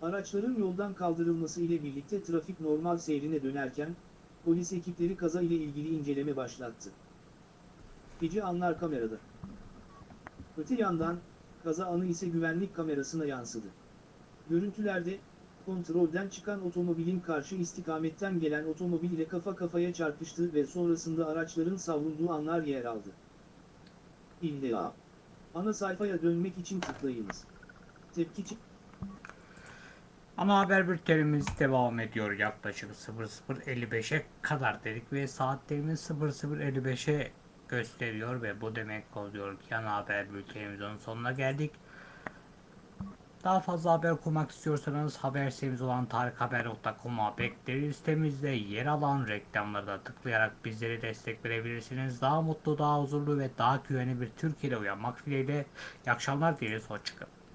Araçların yoldan kaldırılması ile birlikte trafik normal seyrine dönerken, polis ekipleri kaza ile ilgili inceleme başlattı. Gece anlar kamerada. Öte yandan, kaza anı ise güvenlik kamerasına yansıdı. Görüntülerde, kontrolden çıkan otomobilin karşı istikametten gelen otomobil ile kafa kafaya çarpıştığı ve sonrasında araçların savrulduğu anlar yer aldı. İlla. Ana sayfaya dönmek için tıklayınız. Tepki. Ana haber bültenimiz devam ediyor yaklaşık 00.55'e kadar dedik ve saatlerimiz 00.55'e gösteriyor ve bu demek oluyor ki ana haber bültenimizin sonuna geldik. Daha fazla haber okumak istiyorsanız haber sitemiz olan tarikhaber.com'a bekleriz. Sitemizde yer alan reklamları da tıklayarak bizlere destek verebilirsiniz. Daha mutlu, daha huzurlu ve daha güvenli bir Türkiye'de uyanmak dileğiyle. İyi akşamlar dileriz. Hoşçakalın.